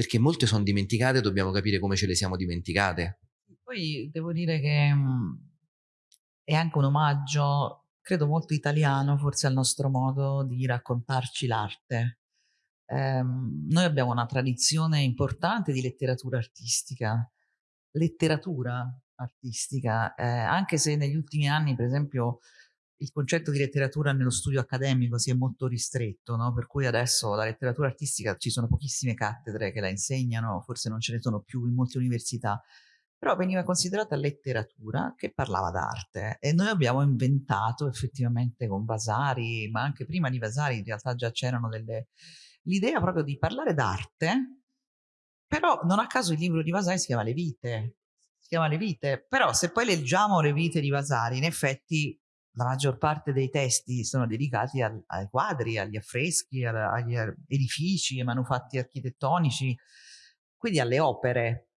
perché molte sono dimenticate e dobbiamo capire come ce le siamo dimenticate. Poi devo dire che mhmm, è anche un omaggio, credo molto italiano, forse al nostro modo di raccontarci l'arte. Eh, noi abbiamo una tradizione importante di letteratura artistica, letteratura artistica, eh, anche se negli ultimi anni, per esempio, il concetto di letteratura nello studio accademico si è molto ristretto, no? per cui adesso la letteratura artistica ci sono pochissime cattedre che la insegnano, forse non ce ne sono più in molte università, però veniva considerata letteratura che parlava d'arte e noi abbiamo inventato effettivamente con Vasari, ma anche prima di Vasari in realtà già c'erano delle... l'idea proprio di parlare d'arte, però non a caso il libro di Vasari si chiama Le vite, si chiama Le vite, però se poi leggiamo le vite di Vasari in effetti la maggior parte dei testi sono dedicati al, ai quadri, agli affreschi, al, agli edifici, ai manufatti architettonici, quindi alle opere.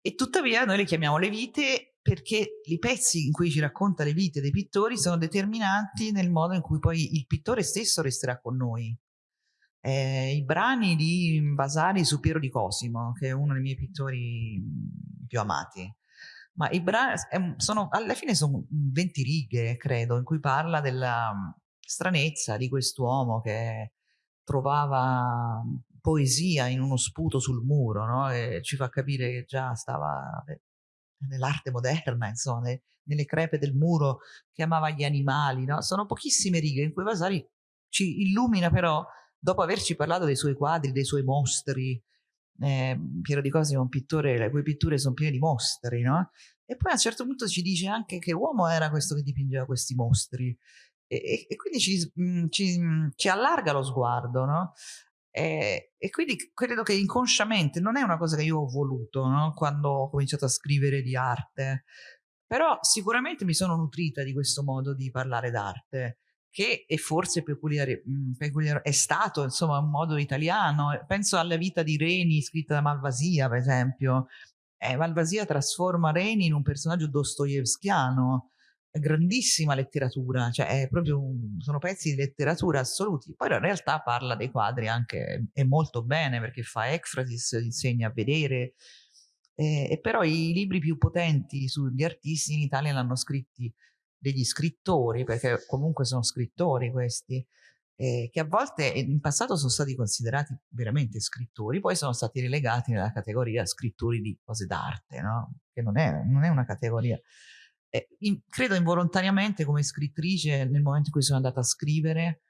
E tuttavia noi le chiamiamo le vite perché i pezzi in cui ci racconta le vite dei pittori sono determinanti nel modo in cui poi il pittore stesso resterà con noi. Eh, I brani di Vasari su Piero di Cosimo, che è uno dei miei pittori più amati, ma i brani sono, alla fine sono 20 righe, credo, in cui parla della stranezza di quest'uomo che trovava poesia in uno sputo sul muro, no? E ci fa capire che già stava nell'arte moderna, insomma, nelle crepe del muro, che amava gli animali, no? Sono pochissime righe in cui Vasari ci illumina però, dopo averci parlato dei suoi quadri, dei suoi mostri, eh, Piero di Cosimo è un pittore, le cui pitture sono piene di mostri, no? E poi a un certo punto ci dice anche che uomo era questo che dipingeva questi mostri. E, e quindi ci, mm, ci, mm, ci, allarga lo sguardo, no? E, e, quindi credo che inconsciamente non è una cosa che io ho voluto no? quando ho cominciato a scrivere di arte, però sicuramente mi sono nutrita di questo modo di parlare d'arte che è forse peculiare, mhmm, peculiare, è stato insomma un modo italiano. Penso alla vita di Reni scritta da Malvasia, per esempio. Eh, Malvasia trasforma Reni in un personaggio dostoevskiano, grandissima letteratura, cioè proprio un, sono pezzi di letteratura assoluti. Poi in realtà parla dei quadri anche e molto bene perché fa ecfrasis, insegna a vedere. Eh, e però i libri più potenti sugli artisti in Italia l'hanno scritti degli scrittori, perché comunque sono scrittori questi, eh, che a volte in passato sono stati considerati veramente scrittori, poi sono stati relegati nella categoria scrittori di cose d'arte, no? che non è, non è una categoria. Eh, in, credo involontariamente come scrittrice, nel momento in cui sono andata a scrivere,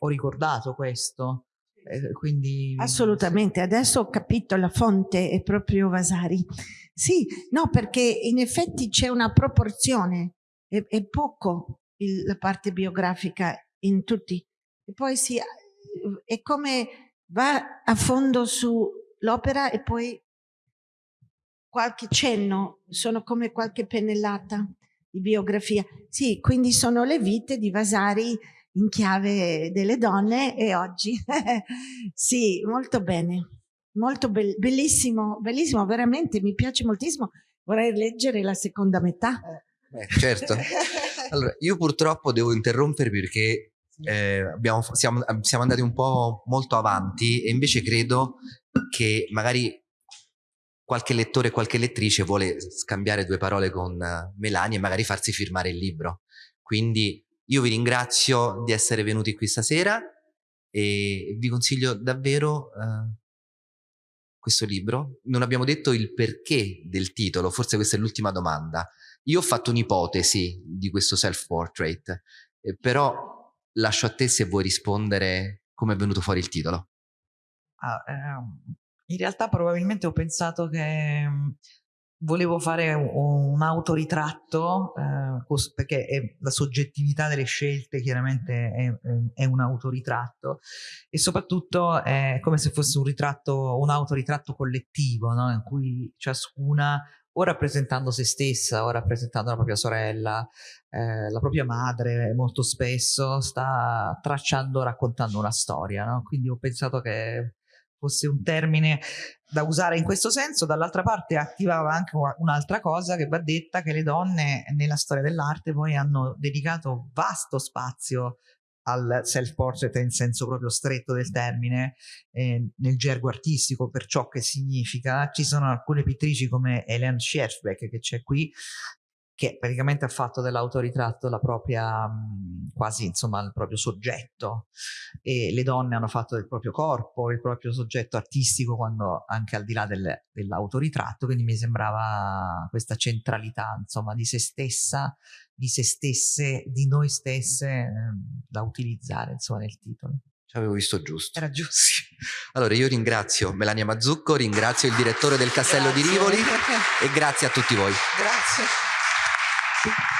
ho ricordato questo. Eh, quindi... Assolutamente, adesso ho capito la fonte è proprio Vasari. Sì, no, perché in effetti c'è una proporzione è, è poco il, la parte biografica in tutti. E poi si, è come va a fondo sull'opera e poi qualche cenno, sono come qualche pennellata di biografia. Sì, quindi sono le vite di Vasari in chiave delle donne e oggi. [LAUGHS] sì, molto bene. Molto be bellissimo, bellissimo, veramente, mi piace moltissimo. Vorrei leggere la seconda metà. Eh. Eh, certo. Allora, io purtroppo devo interrompervi perché eh, abbiamo, siamo, siamo, andati un po' molto avanti e invece credo che magari qualche lettore, qualche lettrice vuole scambiare due parole con Melania e magari farsi firmare il libro. Quindi io vi ringrazio di essere venuti qui stasera e vi consiglio davvero eh, questo libro. Non abbiamo detto il perché del titolo, forse questa è l'ultima domanda. Io ho fatto un'ipotesi di questo self-portrait, eh, però lascio a te se vuoi rispondere come è venuto fuori il titolo. Ah, eh, in realtà probabilmente ho pensato che mm, volevo fare un, un autoritratto eh, perché è, la soggettività delle scelte chiaramente è, è, un autoritratto e soprattutto è come se fosse un ritratto un autoritratto collettivo no? in cui ciascuna o rappresentando se stessa o rappresentando la propria sorella, eh, la propria madre, molto spesso sta tracciando, raccontando una storia. No? Quindi ho pensato che fosse un termine da usare in questo senso, dall'altra parte attivava anche un'altra cosa che va detta che le donne nella storia dell'arte poi hanno dedicato vasto spazio al self-portrait in senso proprio stretto del termine, eh, nel gergo artistico, per ciò che significa. Ci sono alcune pittrici come Helen Scherfbeck che c'è qui, che praticamente ha fatto dell'autoritratto la propria, quasi insomma il proprio soggetto e le donne hanno fatto del proprio corpo, il proprio soggetto artistico quando anche al di là del, dell'autoritratto, quindi mi sembrava questa centralità insomma di se stessa, di se stesse, di noi stesse eh, da utilizzare insomma nel titolo. Ci avevo visto giusto. Era giusto. Allora io ringrazio Melania Mazzucco, ringrazio il direttore del Castello grazie. di Rivoli [LAUGHS] e grazie a tutti voi. Grazie. Sí.